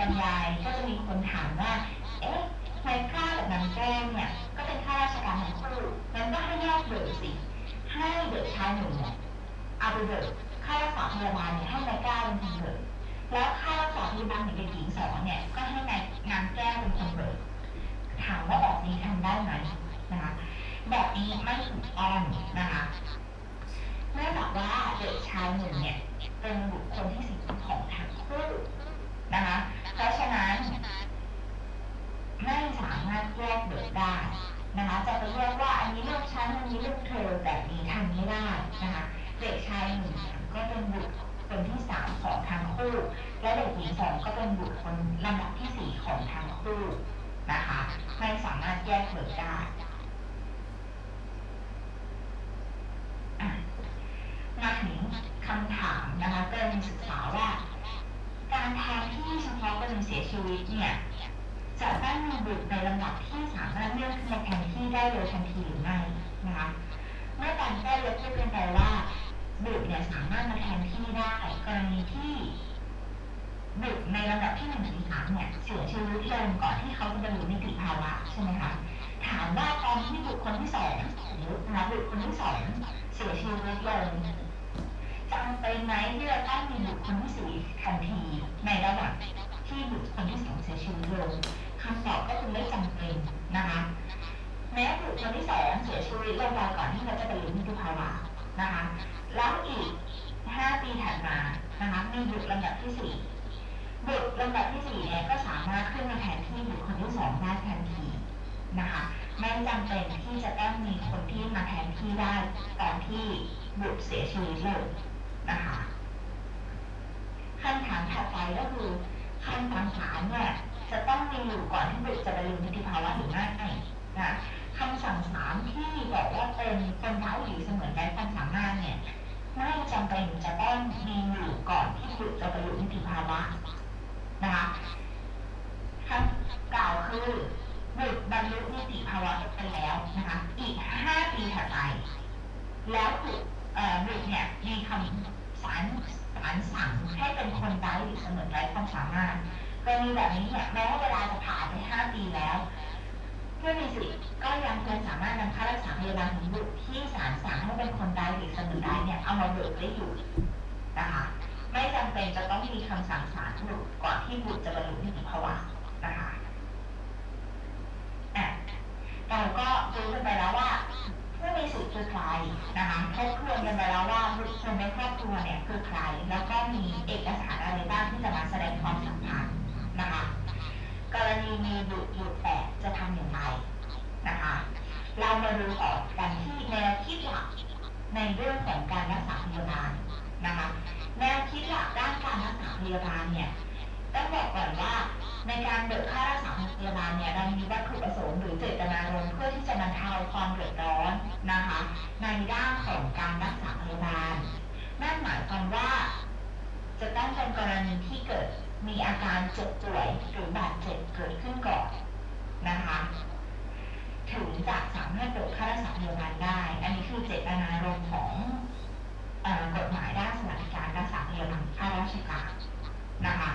บรรยายก็จะมีคนถามว่า เอ๊ะทำไมข้ากับนางแก้เนี่ย ก็เป็นข้าราชการทั้งคู่งั้นก็ให้แยกเบิกสิ ให้เด็กชายหนึ่งเนี่ยเอาไปเบิกค่ารักษาพยาบาลเนี่ยให้นายก้าเป็นคนเบิกแล้วค่ารักษาพยาบาลของเด็กหญิงสองเนี่ย ก็ให้นายนางแก้วเป็นคนเบิกถามว่าแบบนี้ทำได้ไหมนะคะ แบบนี้ไม่ถูกต้องนะคะเนื่องจากว่าเด็กชายหนึ่งเนี่ย เป็นบุคคลที่สี่ของทั้งคู่ นะคะ เพราะฉะนั้น ไม่สามารถแยกเบิกได้นะคะจะไปแยกว่าอันนี้ลูกฉันอันนี้ลูกเธอแบบนี้ทำไม่ได้นะคะเด็กชายหนึ่งก็เป็นบุคคลที่สามของทั้งคู่ และเด็กหญิงสองก็เป็นบุคคลลำดับที่สี่ของทั้งคู่นะคะไม่สามารถแยกเบิกได้มาถึงคำถามนะคะกรณีศึกษาว่า การแทนที่เฉพาะกรณีเสียชีวิตเนี่ยจะต้องมีบุตรในลำดับที่สามารถเลือนขึ้นมาแทนที่ได้โดยทันทีหรือไม่นะคะเมื่อการแก้ยกพูดกันไปว่าบุตรเนี่ยสามารถมาแทนที่ได้กรณีที่บุตรในลำดับที่หนึ่งถึงสามเนี่ยเสียชีวิตลงก่อนที่เขาจะบรรลุนิติภาวะใช่ไหมคะถามว่าตอนที่บุตรคนที่สองหรือนะบุตรคนที่สองเสียชีวิตลง จำเป็นไหมที่จะต้องมีบุตรคนที่สี่ทันทีในระหว่างที่บุตรคนที่สองเสียชีวิตลงคำตอบก็คือไม่จำเป็นนะคะแม้บุตรคนที่สองเสียชีวิตลงไปก่อนที่เขาจะบรรลุนิติภาวะนะคะแล้วอีกห้าปีถัดมานะคะมีบุตรลำดับที่สี่บุตรลำดับที่สี่เนี่ยก็สามารถขึ้นมาแทนที่บุตรคนที่สองได้ทันทีนะคะไม่จำเป็นที่จะต้องมีคนที่มาแทนที่ได้ตอนที่บุตรเสียชีวิตเลย นะคะคำถามถัดไปก็คือคำสั่งศาลเนี่ยจะต้องมีอยู่ก่อนที่บุตรจะบรรลุนิติภาวะหรือไม่นะคำสั่งศาลที่บอกว่าเป็นคนเท้าหรือเสมือนไร้ความสามารถเนี่ยไม่จำเป็นจะต้องมีอยู่ก่อนที่บุตรจะบรรลุนิติภาวะนะคะคำกล่าวคือบุตรบรรลุนิติภาวะไปแล้วนะคะอีกห้าปีถัดไปแล้วบุตร เอ่อบุตรเนี่ยมีคำศาลศาลสั่งให้เป็นคนไร้หรือเสมือนไร้ความสามารถกรณีแบบนี้เนี่ยแม้ว่าเวลาจะผ่านไปห้าปีแล้วผู้มีสิทธิ์ก็ยังคงสามารถนำค่ารักษาพยาบาลของบุตรที่ศาลสั่งให้เป็นคนไร้หรือเสมือนไร้เนี่ยเอามาเบิกได้อยู่นะคะไม่จำเป็นจะต้องมีคำสั่งศาลบุตรก่อนที่บุตรจะบรรลุนิติภาวะนะคะอะเราก็รู้กันไปแล้วว่า ผู้มีสิทธิ์คือใครนะคะทบทวนกันไปแล้วว่าบุคคลในครอบครัวเนี่ยคือใคร แล้วก็มีเอกสารอะไรบ้างที่จะมาแสดงความสัมพันธ์นะคะกรณีมีบุตรอยู่แปดจะทำอย่างไรนะคะเรามาดูต่อกันที่แนวคิดหลักในเรื่องของการรักษาพยาบาลนะคะแนวคิดหลักด้านการรักษาพยาบาลเนี่ยต้องบอกก่อนว่า ในการเบิกค่ารักษาพยาบาลเนี่ยเรามีวัตถุประสงค์หรือเจตนารมณ์เพื่อที่จะบรรเทาความเดือดร้อนนะคะ ในด้านของการรักษาพยาบาลนั่นหมายความว่า จะต้องเป็นกรณีที่เกิดมีอาการเจ็บป่วยหรือบาดเจ็บเกิดขึ้นก่อนนะคะถึงจะสามารถเบิกค่ารักษาพยาบาลได้ อันนี้คือเจตนารมณ์ของกฎหมายด้านสวัสดิการรักษาพยาบาลข้าราชการนะคะ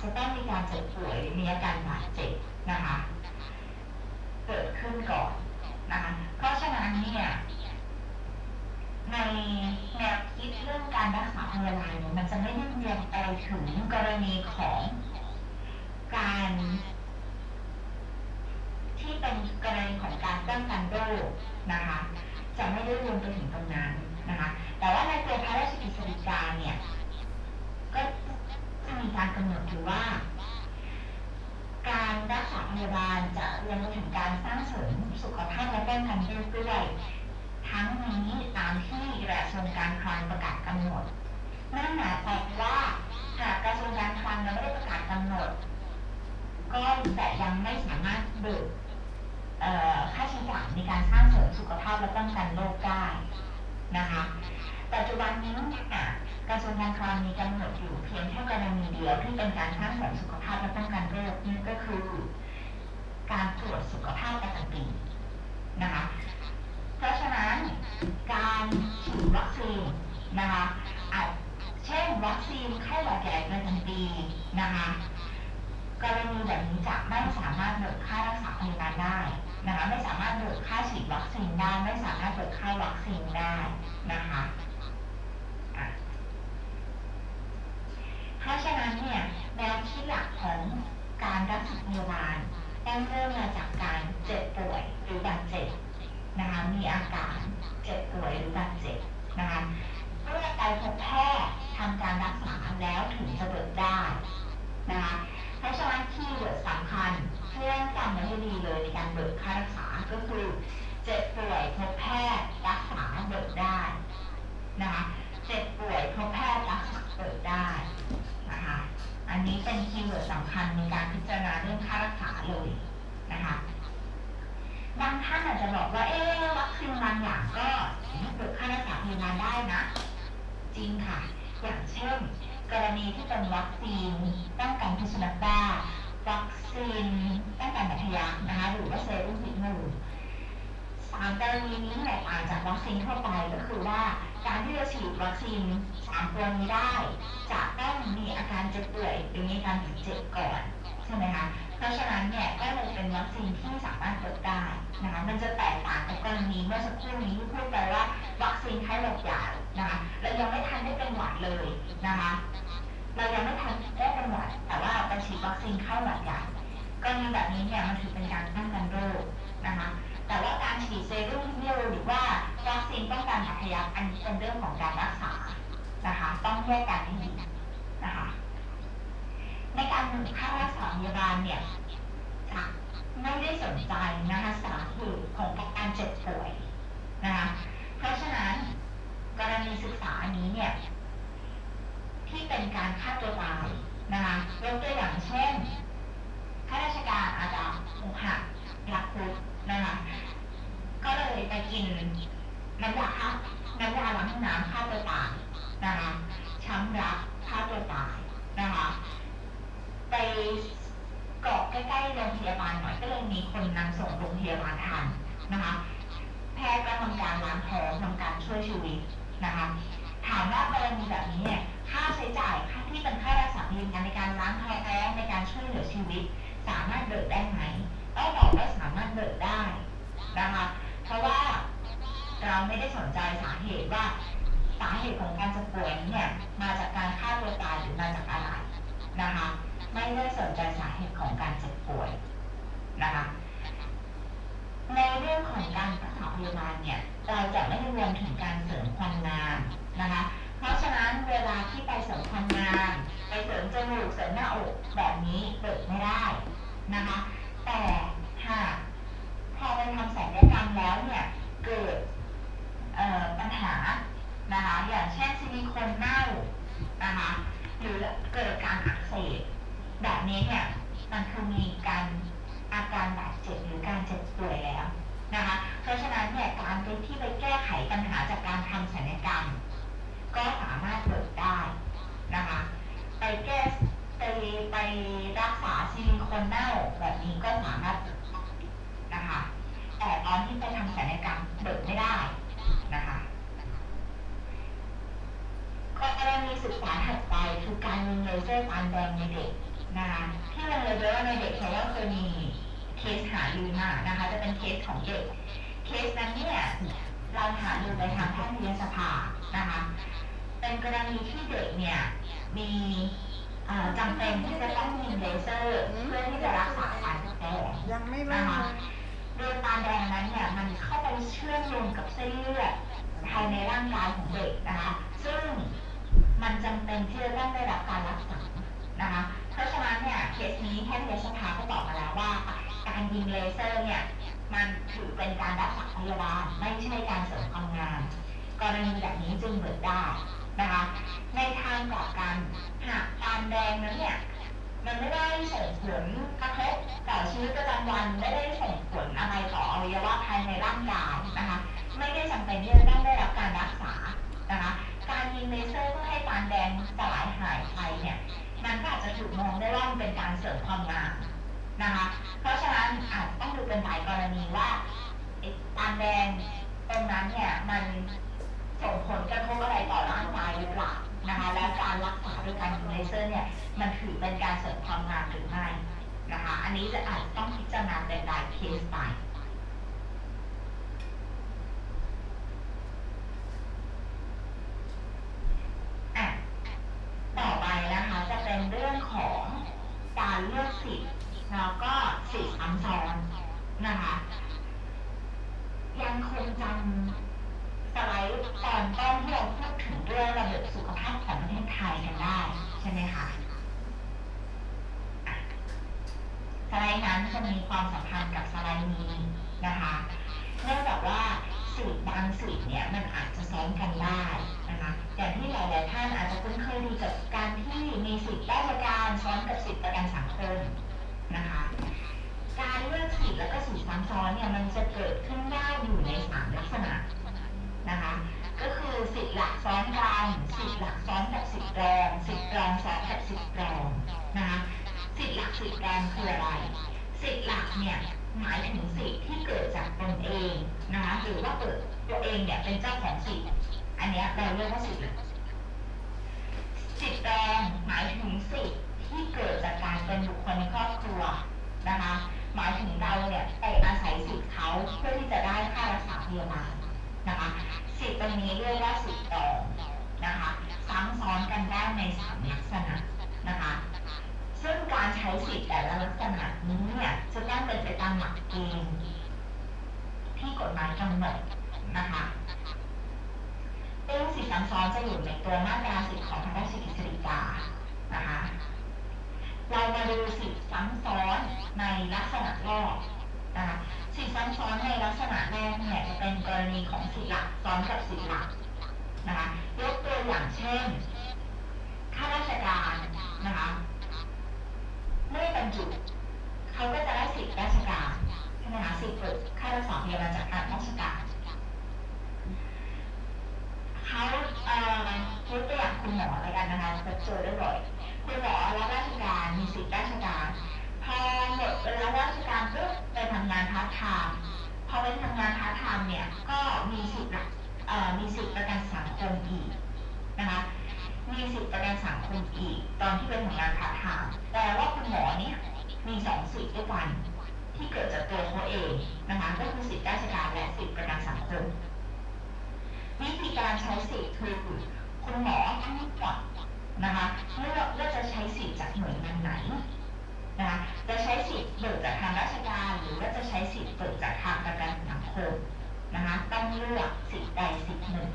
จะต้องมีการเจ็บป่วยหรือมีอาการบาดเจ็บนะคะ เกิดขึ้นก่อนนะคะเพราะฉะนั้นเนี่ยในแนวคิดเรื่องการรักษาพยาบาลเนี่ยมันจะไม่ได้เรียงไปถึงกรณีของการ ที่เป็นกรณีของการป้องกันโรคนะคะจะไม่ได้รวมไปถึงตรงนั้นนะคะ แต่ว่าในตัวพระราชกฤษฎีกาเนี่ย ก็ จะมีการกำหนดอยู่ว่า การรักษาพยาบาลจะรวมถึงการสร้างเสริมสุขภาพและป้องกันโรคด้วยทั้งนี้ตามที่กระทรวงการคลังประกาศกำหนดนั่นหมายความว่าหากกระทรวงการคลังยังไม่ได้ประกาศกำหนด ก็แต่ยังไม่สามารถเบิกค่าใช้จ่ายในการสร้างเสริมสุขภาพและป้องกันโรคได้นะคะ ปัจจุบันนี้เนี่ย กระทรวงการคลังมีกำหนดอยู่เพียงแค่กรณีเดียวที่เป็นการสร้างเสริมสุขภาพและป้องกันโรคนี่ก็คือ การตรวจสุขภาพประจำปีนะคะเพราะฉะนั้นการฉีดวัคซีนนะคะอาจเช่นวัคซีนไข้หวัดใหญ่ประจำปีนะคะกรณีแบบนี้จะไม่สามารถเบิกค่ารักษาพยาบาลได้นะคะไม่สามารถเบิกค่าฉีดวัคซีนได้ไม่สามารถเบิกค่าวัคซีนได้นะคะอะ เพราะฉะนั้นเนี่ยแนวคิดหลักของการรักษาพยาบาลต้องเริ่มมาจากการเจ็บป่วยหรือบาดเจ็บนะคะมีอาการเจ็บป่วยหรือบาดเจ็บนะคะเมื่อไปพบแพทย์ทำการรักษาแล้วถึงจะเบิกได้นะคะเพราะฉะนั้นคีย์เวิร์ดสำคัญเพื่อจำไว้ให้ดีเลยในการเบิกค่ารักษาก็คือเจ็บป่วยพบแพทย์รักษาเบิกได้นะคะ เจ็บป่วยพบแพทย์รักษาเบิกได้นะคะอันนี้เป็น keyword สำคัญในการพิจารณาเรื่องค่ารักษาเลยนะคะบางท่านอาจจะบอกว่าเอ๊วัคซีนบางอย่างก็เบิกค่ารักษาพยาบาลได้นะ จริงค่ะ อย่างเช่น กรณีที่เป็นวัคซีนป้องกันพิษสุนัขบ้าวัคซีนป้องกันบาดทะยักนะคะหรือว่าเซรุ่มพิษงูสามกรณีนี้แตกต่างจากวัคซีนทั่วไปก็คือว่า การที่จะฉีดวัคซีนสามตัวนี้ได้จะต้องมีอาการเจ็บป่วยหรือมีการบาดเจ็บก่อนใช่ไหมคะเพราะฉะนั้นเนี่ยก็เลยเป็นวัคซีนที่สามารถเปิดได้นะคะมันจะแตกต่างกับกรณีเมื่อสักครู่นี้ที่พูดไปว่าวัคซีนไข้หวัดใหญ่นะคะเรายังไม่ทันได้เป็นหวัดเลยนะคะเรายังไม่ทันได้เป็นหวัดแต่ว่าไปฉีดวัคซีนไข้หวัดใหญ่กรณีแบบนี้เนี่ยมันถือเป็นการป้องกันโรคนะคะ แต่ว่าการฉีดเซรุ่มพิษหรือว่าวัคซีนป้องกันบาดทะยักอันนี้เป็นเรื่องของการรักษานะคะ ต้องแยกกันให้ดีนะคะ ในการเบิกค่ารักษาพยาบาลเนี่ยจะไม่ได้สนใจนะคะสาเหตุของการเจ็บป่วยนะคะเพราะฉะนั้นกรณีศึกษานี้เนี่ยที่เป็นการฆ่าตัวตายนะคะยกตัวอย่างเช่นข้าราชการอาจจะอกหักรักคุด นะคะก็เลยไปกินน้ำยาฆ่าน้ำยาล้างห้องน้ำฆ่าตัวตายนะคะช้ำรักฆ่าตัวตายนะคะไปเกาะใกล้ๆโรงพยาบาลหน่อยก็เลยมีคนนำส่งโรงพยาบาลทันนะคะ แพทย์ก็ทำการล้างท้องทำการช่วยชีวิตนะคะถามว่ากรณีแบบนี้เนี่ยค่าใช้จ่ายค่าที่เป็นค่ารักษาพยาบาลในการล้างท้องในการช่วยเหลือชีวิต สามารถเบิกได้ไหม ต้องบอกว่าสามารถเบิกได้นะคะเพราะว่าเราไม่ได้สนใจสาเหตุว่าสาเหตุของการเจ็บป่วยเนี่ยมาจากการฆ่าตัวตายหรือมาจากอะไรนะคะไม่ได้สนใจสาเหตุของการเจ็บป่วยนะคะในเรื่องของการรักษาพยาบาลเนี่ยเราจะไม่รวมถึงการเสริมความงามนะคะเพราะฉะนั้นเวลาที่ไปเสริมความงามไปเสริมจมูกเสริมหน้าอกแบบนี้เปิดไม่ได้นะคะ แต่หากพอไปทำศัลยกรรมแล้วเนี่ยเกิดปัญหานะคะอย่างเช่นซิลิโคนเน่านะคะหรือเกิดการอักเสบแบบนี้เนี่ยมันคือมีการอาการบาดเจ็บหรือการเจ็บป่วยแล้วนะคะเพราะฉะนั้นเนี่ยการไปที่ไปแก้ไขปัญหาจากการทำศัลยกรรม ก็สามารถเบิกได้นะคะไปแก้ ไปไปรักษาซิลิโคนเน่าแบบนี้ก็สามารถเบิกได้นะคะ แต่ตอนที่ไปทำศัลยกรรมเบิกไม่ได้นะคะกรณีศึกษาถัดไปคือการยิงเลเซอร์ตามแดงในเด็กนะคะที่เราเลยว่าในเด็กเพราะว่าเคยมีเคสหาลือมานะคะ จะเป็นเคสของเด็ก เคสนั้นเนี่ยเราหาลือไปทางแพทยสภานะคะ เป็นกรณีที่เด็กเนี่ยมี จำเป็นที่จะต้องยิงเลเซอร์เพื่อที่จะรักษาการแดงยังไม่นะเริ่มคะเลยโดยตาแดงนั้นเนี่ยมันเข้าไปเชื่อมโยงกับเส้นเลือดภายในร่างกายของเด็กนะคะซึ่งมันจำเป็นที่จะต้องได้รับการรักษานะคะเพราะฉะนั้นเนี่ยเคสนี้แพทยสภาก็บอกมาแล้วว่า การยิงเลเซอร์เนี่ยมันถือเป็นการรักษาพยาบาลไม่ใช่การเสริมความงามกรณีแบบนี้จึงเบิกได้ นะคะ ในทางกลับกันหากตาแดงนั้นเนี่ยมันไม่ได้ส่งผลกระทบต่อชีวิตประจำวันไม่ได้ส่งผลอะไรต่ออวัยวะภายในร่างกายนะคะ ไม่ได้จำเป็นที่จะต้องได้รับการรักษานะคะ การยิงเลเซอร์เพื่อให้ตาแดงสลายหายไปเนี่ยมันก็อาจจะถูกมองได้ว่ามันเป็นการเสริมความงามนะคะ เพราะฉะนั้นอาจจะต้องดูเป็นหลายกรณีว่าตาแดงตรงนั้นเนี่ยมัน ส่งผลกระทบอะไรต่อร่างกายหรือเปล่านะคะ และการรักษาด้วยการยิงเลเซอร์เนี่ยมันถือเป็นการเสริมความงามหรือไม่นะคะ อันนี้จะอาจจะต้องพิจารณาเป็นรายเคสไปต่อไปนะคะจะเป็นเรื่องของการเลือกสิทธิ์แล้วก็สิทธิ์ซ้ำซ้อนนะคะ ยังคงจำ สไลด์ตอนต้นที่เราพูดถึงเรื่องระบบสุขภาพของประเทศไทยกันได้ใช่ไหมคะอะสไลด์นั้นจะมีความสัมพันธ์กับสไลด์นี้นะคะเนื่องจากว่าสิทธิบางสิทธิ์เนี่ยมันอาจจะซ้อนกันได้นะคะอย่างที่หลายๆท่านอาจจะคุ้นเคยดีกับการที่มีสิทธิ์ราชการซ้อนกับสิทธิประกันสังคมนะคะการเลือกสิทธิ์และก็สิทธิ์ซ้ำซ้อนเนี่ยมันจะเกิดขึ้นได้อยู่ในสามลักษณะ นะคะ ก็คือสิทธิ์หลักซ้อนกันสิทธิ์หลักซ้อนกับสิทธิ์รองสิทธิ์รองซ้อนกับสิทธิ์รองนะคะสิทธิ์หลักสิทธิ์รงคืออะไรสิทธิ์หลักเนี่ยหมายถึงสิทธิ์ที่เกิดจากตนเองนะคะหรือว่าเกิดตัวเองเนี่ยเป็นเจ้าของสิทธิ์อันนี้เราเรียกว่าสิทธิ์หลักสิทธิ์รองหมายถึงสิทธิ์ที่เกิดจากการเป็นบุคคลในครอบครัวนะคะหมายถึงเราเนี่ยไปอาศัยสิทธิ์เขาเพื่อที่จะได้ค่ารักษาพยาบาล นะคะสิทธิ์ตรงนี้เรียกว่าสิทธิ์รองนะคะซ้ำซ้อนกันได้ในสามลักษณะนะคะ ซึ่งการใช้สิทธิ์แต่ละลักษณะนี้เนี่ยจะต้องเป็นไปตามหลักเกณฑ์ที่กฎหมายกำหนดนะคะเรื่องสิทธิซ้ำซ้อนจะอยู่ในตัวมาตราสิทธิของพระราชกฤษฎีกานะคะ เรามาดูสิทธิซ้ำซ้อนในลักษณะรกนะคะ สิทธิซ้ำซ้อนในลักษณะแรกเนี่ยจะเป็นกรณีของสิทธิหลักซ้อนกับสิทธิหลักนะคะยกตัวอย่างเช่นข้าราชการนะคะเมื่อบรรจุเขาก็จะได้สิทธิราชการใช่ไหมคะสิทธิ์เบิกค่ารักษาพยาบาลจากการราชการเขาเอ่อยกตัวอย่างคุณหมอแล้วกันนะคะจะเจอได้บ่อยคุณหมอรับราชการมีสิทธิราชการ พอหมดเวลาราชการปุ๊บไปทำงานพาร์ทไทม์พอไปทำงานพาร์ทไทม์เนี่ยก็มีสิทธิ์เอ่อมีสิทธิ์ประกันสังคมอีกนะคะมีสิทธิ์ประกันสังคมอีก ตอนที่เป็นทำงานพาร์ทไทม์แต่ว่าคุณหมอเนี่ยมีสองสิทธิ์ด้วยกันที่เกิดจากตัวเขาเองนะคะก็คือสิทธิ์ราชการและสิทธิ์ประกันสังคมวิธีการใช้สิทธิ์คือคุณหมอต้องเลือกนะคะเลือกว่าจะใช้สิทธิ์จากหน่วยงานไหน นะคะจะใช้สิทธิ์เบิกจากทางราชการ หรือว่าจะใช้สิทธิ์เบิกจากทางประกันสังคมนะคะต้องเลือกสิทธิ์ใดสิทธิ์หนึ่ง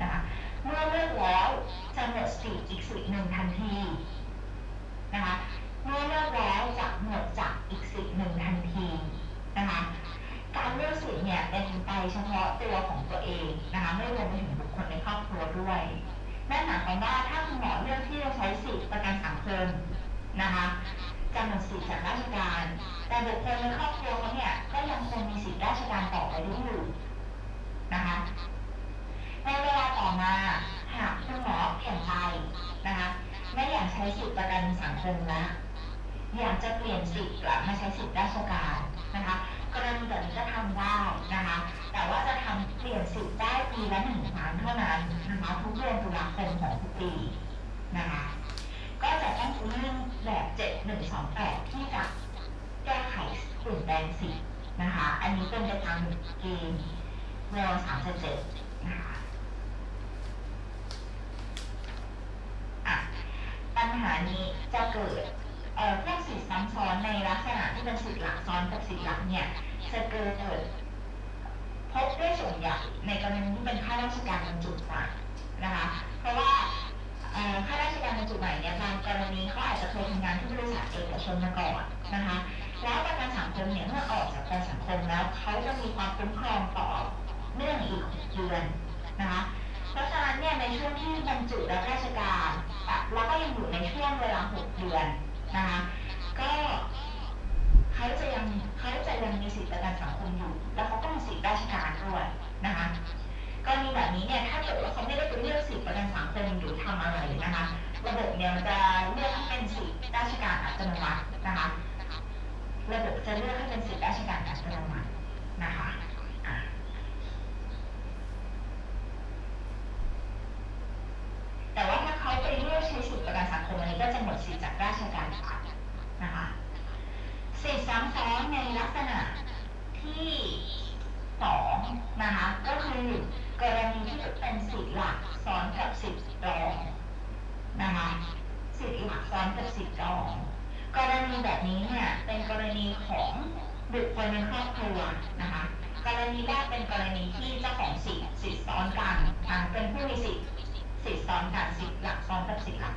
นะคะเมื่อเลือกแล้วจะหมดสิทธิ์อีกสิทธิ์หนึ่งทันทีนะคะเมื่อเลือกแล้วจะหมดจากอีกสิทธิ์หนึ่งทันทีนะคะการเลือกสิทธิ์เนี่ยเป็นไปเฉพาะตัวของตัวเองนะคะไม่รวมไปถึงบุคคลในครอบครัวด้วยนั่นหมายความว่าถ้าคุณหมอเลือกที่จะใช้สิทธิประกันสังคมนะคะ จะหมดสิทธิจากราชการ แต่บุคคลในครอบครัวเขาเนี่ยก็ยังคงมีสิทธิราชการต่อไปด้วยอยู่นะคะในเวลาต่อมาหากคุณหมอเปลี่ยนใจนะคะไม่อยากใช้สิทธิประกันสังคมแล้วอยากจะเปลี่ยนสิทธิ์กลับมาใช้สิทธิราชการนะคะกรณีแบบนี้ก็ทำได้นะคะแต่ว่าจะทำเปลี่ยนสิทธิ์ได้ปีละหนึ่งครั้งเท่านั้นนะคะทุกเดือนตุลาคมของทุกปีนะคะ ก็จะต้องยื่นแบบ7128 ที่จะแก้ไขเปลี่ยนแปลงสิทธิ์นะคะ อันนี้เป็นไปตามเกณฑ์เวล37นะคะะปัญหานี้จะเกิดเอ่อพวกสิทธิซ้ำซ้อนในลักษณะที่เป็นสิทธิหลักซ้อนกับสิทธิหลักเนี่ยจะเกิดพบได้ส่วนใหญ่ในกรณีที่เป็นข้าราชการบรรจุใหม่นะคะ เพราะว่า ข้าราชการบรรจุใหม่เนี่ยบางกรณีเขาอาจจะเคยทำงานที่บริษัทเอกชนมาก่อนนะคะแล้วประกันสังคมเนี่ยเมื่อออกจากประกันสังคมแล้วเขาจะมีความคุ้มครองต่อเนื่องอีกหกเดือนนะคะเพราะฉะนั้นเนี่ยในช่วงที่บรรจุรับราชการอะเราก็ยังอยู่ในช่วงเวลา6เดือนนะคะก็เขาจะยังเขาจะยังมีสิทธิประกันสังคมอยู่ แล้วเขาก็มีสิทธิราชการด้วยนะคะ กรณีแบบนี้เนี่ยถ้าเกิดว่าเขาไม่ได้เป็นเลือกสิทธิประกันสังคมหรือทำอะไรนะคะระบบเนี่ยมันจะเลือกให้เป็นสิทธิราชการอัตโนมัตินะคะระบบจะเลือกให้เป็นสิทธิราชการอัตโนมัตินะคะอะ แต่ว่าถ้าเขาไปเลือกใช้สิทธิประกันสังคมอันนี้ก็จะหมดสิทธิจากราชการไปนะคะ สิทธิ ซ้อนในลักษณะที่สองนะคะ ก็คือกรณีที่เป็นสิทธิหลักซ้อนกับสิทธิรองนะคะสิทธิหลักซ้อนกับสิทธิรอง กรณีแบบนี้เนี่ยเป็นกรณีของบุคคลในครอบครัวนะคะ กรณีแรกเป็นกรณีที่เจ้าของสิทธิ์สิทธิซ้อนกันอ่าเป็นผู้มีสิทธิ์สิทธิซ้อนกันสิทธิหลักซ้อนกับสิทธิหลัก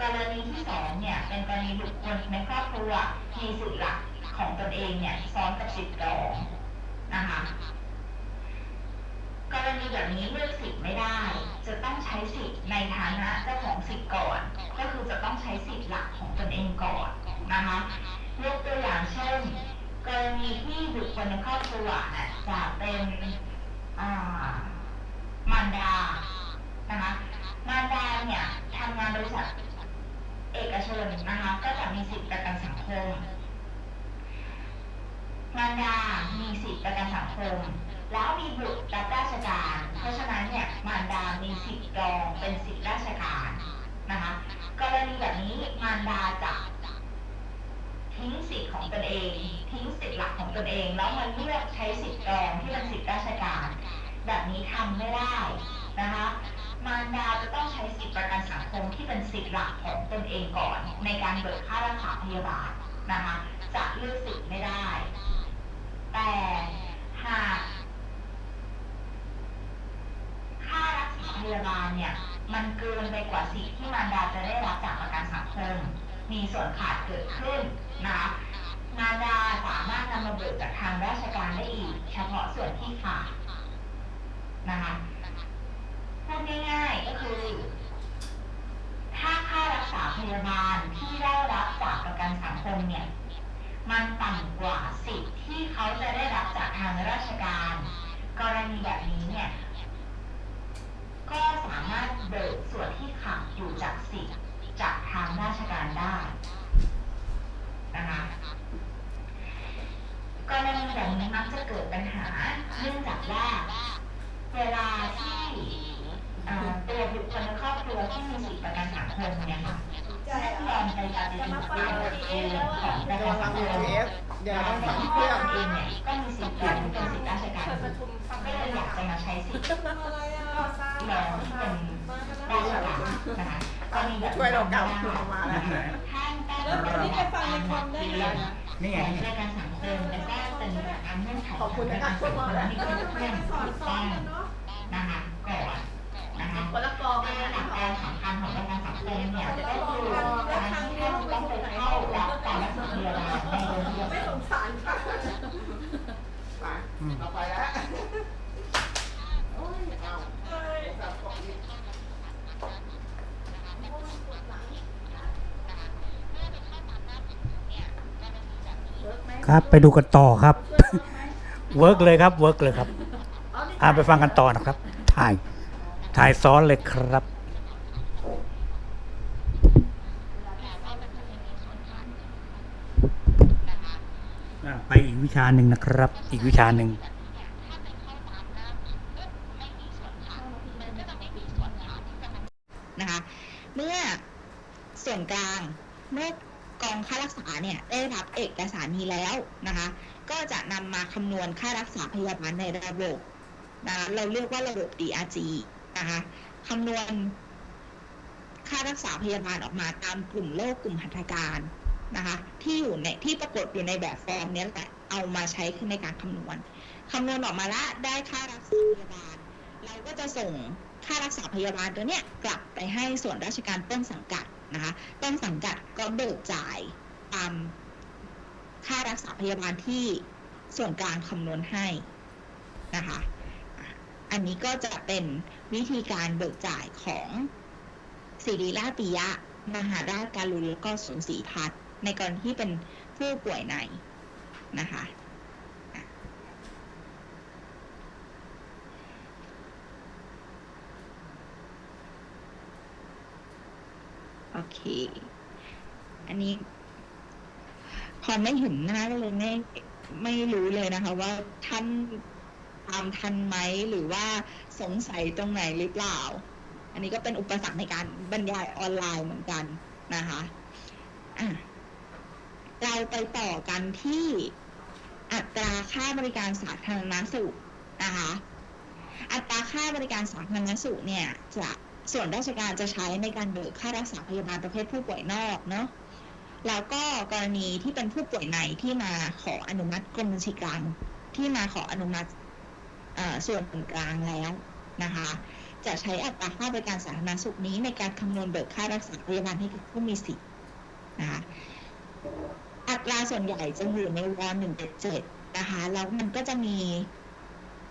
กรณีที่สองเนี่ยเป็นกรณี บุคคลในครอบครัวมีสิทธิหลักของตนเองเนี่ยซ้อนกับสิทธิรองนะคะ กรณีแบบนี้เลือกสิทธิ์ไม่ได้ จะต้องใช้สิทธิ์ในฐานะเจ้าของสิทธิ์ก่อน ก็คือจะต้องใช้สิทธิ์หลักของตนเองก่อนนะคะยกตัวอย่างเช่น กรณีที่บุคคลในครอบครัวน่ะจะเป็นอ่ามารดานะคะ มารดาเนี่ยทำงานบริษัทเอกชนนะคะ ก็จะมีสิทธิประกันสังคม มารดา มี สังคม แล้วมีบุตรรับราชการ เพราะฉะนั้นเนี่ยมารดามีสิทธิ์รองเป็นสิทธิราชการนะคะกรณีแบบนี้มารดาจะทิ้งสิทธิ์ของตนเอง ทิ้งสิทธิ์หลักของตนเอง แล้วมาเลือกใช้สิทธิ์รองที่เป็นสิทธิราชการ แบบนี้ทำไม่ได้นะคะมารดาจะต้องใช้สิทธิประกันสังคมที่เป็นสิทธิหลักของตนเองก่อน ในการเบิกค่ารักษาพยาบาลนะคะจะเลือกสิทธิ์ไม่ได้ แต่ หากค่ารักษาพยาบาลเนี่ย มันเกินไปกว่าสิทธิ์ที่มารดาจะได้รับจากประกันสังคม มีส่วนขาดเกิดขึ้นนะคะมารดาสามารถนำมาเบิกจากทางราชการได้อีก เฉพาะส่วนที่ขาดนะคะพูดง่ายๆก็คือ ถ้าค่ารักษาพยาบาลที่ได้รับจากประกันสังคมเนี่ย มันต่ำกว่าสิทธิ์ที่เขาจะได้รับจากทางราชการ กรณีแบบนี้เนี่ยก็สามารถเบิกส่วนที่ขาดอยู่จากสิทธิ์จากทางราชการได้นะคะกรณีแบบนี้มักจะเกิดปัญหาเนื่องจากว่าเวลาที่ตัวบุคคลในครอบครัวที่มีสิทธิประกันสังคมเนี่ย เกณฑ์ของประกันสังคมเดี๋ยวต้องสั่งเครื่องเองเนี่ยก็มีสิทธิ์ที่เป็นสิทธิราชการก็เลยอยากจะมาใช้สิทธิ์รองที่เป็นราชการนะคะก็มีแบบช่วยเรากำออกมาแล้วท่านตั้งแล้วอันนี้ไปฟังในคอมได้ไหมนี่ไงประกันสังคมแล้วก็เป็นแบบเงื่อนไขขอบคุณนะครับขอมีเพื่อนเพื่อนถูกต้งนะคะ นนะคะคนละกองในกันหลันะกการสำคัญของประกันสังคมเนี่ยก็คือการที่ท่านต้องไปเข้ารับการรักษาพยาบาลในโรงพยาไม่บาลสงสารค่ะไปเราไปแล้วโอ้ยเอาเอ้ยจับของนี่ครับไปดูกันต่อครับ work เลยครับ work เลยครับอ่าไปฟังกันต่อนะครับถ่าย ถ่ายซ้อนเลยครับอ่าไปอีกวิชาหนึ่งนะครับ อีกวิชาหนึ่งนะคะ เมื่อส่วนกลางเมื่อกองค่ารักษาเนี่ยได้รับเอกสารนี้แล้วนะคะ ก็จะนำมาคำนวณค่ารักษาพยาบาลในระบบนะคะเราเรียกว่าระบบ DRG นะคะคำนวณค่ารักษาพยาบาลออกมาตามกลุ่มโรคกลุ่มหัตถการนะคะที่อยู่ในที่ปรากฏอยู่ในแบบฟอร์มนี้แหละเอามาใช้ขึ้นในการคำนวณคำนวณออกมาล้วได้ค่ารักษาพยาบาล เราก็จะส่งค่ารักษาพยาบาลตัวเนี้ยกลับไปให้ส่วนราชการต้นสังกัดนะคะต้นสังกัดก็เบิกจ่ายตามค่ารักษาพยาบาลที่ส่วนกลางคำนวณให้นะคะ อันนี้ก็จะเป็น วิธีการเบิกจ่ายของศิริราชปิยะ มหาราชการุณแล้วก็สวนศรีพัฒน์ในกรณีที่เป็นผู้ป่วยในนะคะโอเค อันนี้พอไม่เห็นน้าก็เลยไม่ไม่รู้เลยนะคะ ว่าท่านตามทันไหมหรือว่า สงสัยตรงไหนหรือเปล่า อันนี้ก็เป็นอุปสรรคในการบรรยายออนไลน์เหมือนกันนะคะะเราไปต่อกันที่อัตราค่าบริการสาธารณสุขนะคะ อัตราค่าบริการสาธารณสุขเนี่ยจะส่วนราชการจะใช้ในการเบิกค่ารักษาพยาบาลประเภทผู้ป่วยนอกเนาะแล้วก็กรณีที่เป็นผู้ป่วยในที่มาขออนุมัติกรมบัญชีกลางที่มาขออนุมัติ ส่วนกลางแล้วนะคะ จะใช้อัตราค่าบริการสาธารณสุขนี้ในการคำนวณเบิกค่ารักษาพยาบาลให้กับผู้มีสิทธิ์นะคะอัตราส่วนใหญ่จะอยู่ในวหนึ่งเจ็ดนะคะแล้วมันก็จะมี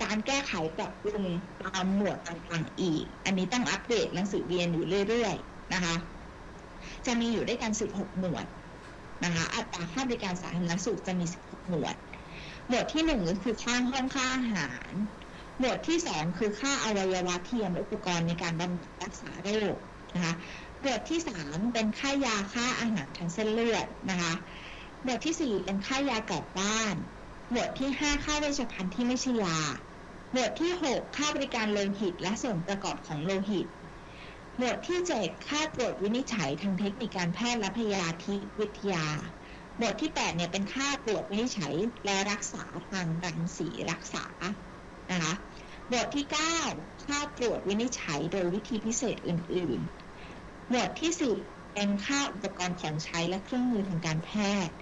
การแก้ไขปรับปรุงตามหมวดต่างๆอีก อันนี้ต้องอัปเดตหนังสือเรียนอยู่เรื่อยๆนะคะ จะมีอยู่ด้วยกัน 16 หมวดนะคะ อัตราค่าบริการสาธารณสุขจะมี 16 หมวด หมวดที่หนึ่งคือค่าห้องค่าอาหาร หมวดที่สองคือค่าอวัยวะเทียมและอุปกรณ์ในการบำบัดรักษาโรคนะคะหมวดที่สามเป็นค่ายาค่าอาหารทางเส้นเลือดนะคะหมวดที่สี่เป็นค่ายากลับบ้าน หมวดที่ห้าค่าเวชภัณฑ์ที่ไม่ใช่ยา หมวดที่หกค่าบริการโลหิตและส่วนประกอบของโลหิตหมวดที่เจ็ดค่าตรวจวินิจฉัยทางเทคนิคการแพทย์และพยาธิวิทยา หมวดที่แปดเนี่ยเป็นค่าตรวจวินิจฉัยและรักษาทางรังสีรักษานะคะหมวดที่ 9 ค่าตรวจวินิจฉัยโดยวิธีพิเศษอื่น ๆ หมวดที่ 10 เป็นค่าอุปกรณ์ของใช้และเครื่องมือทางการแพทย์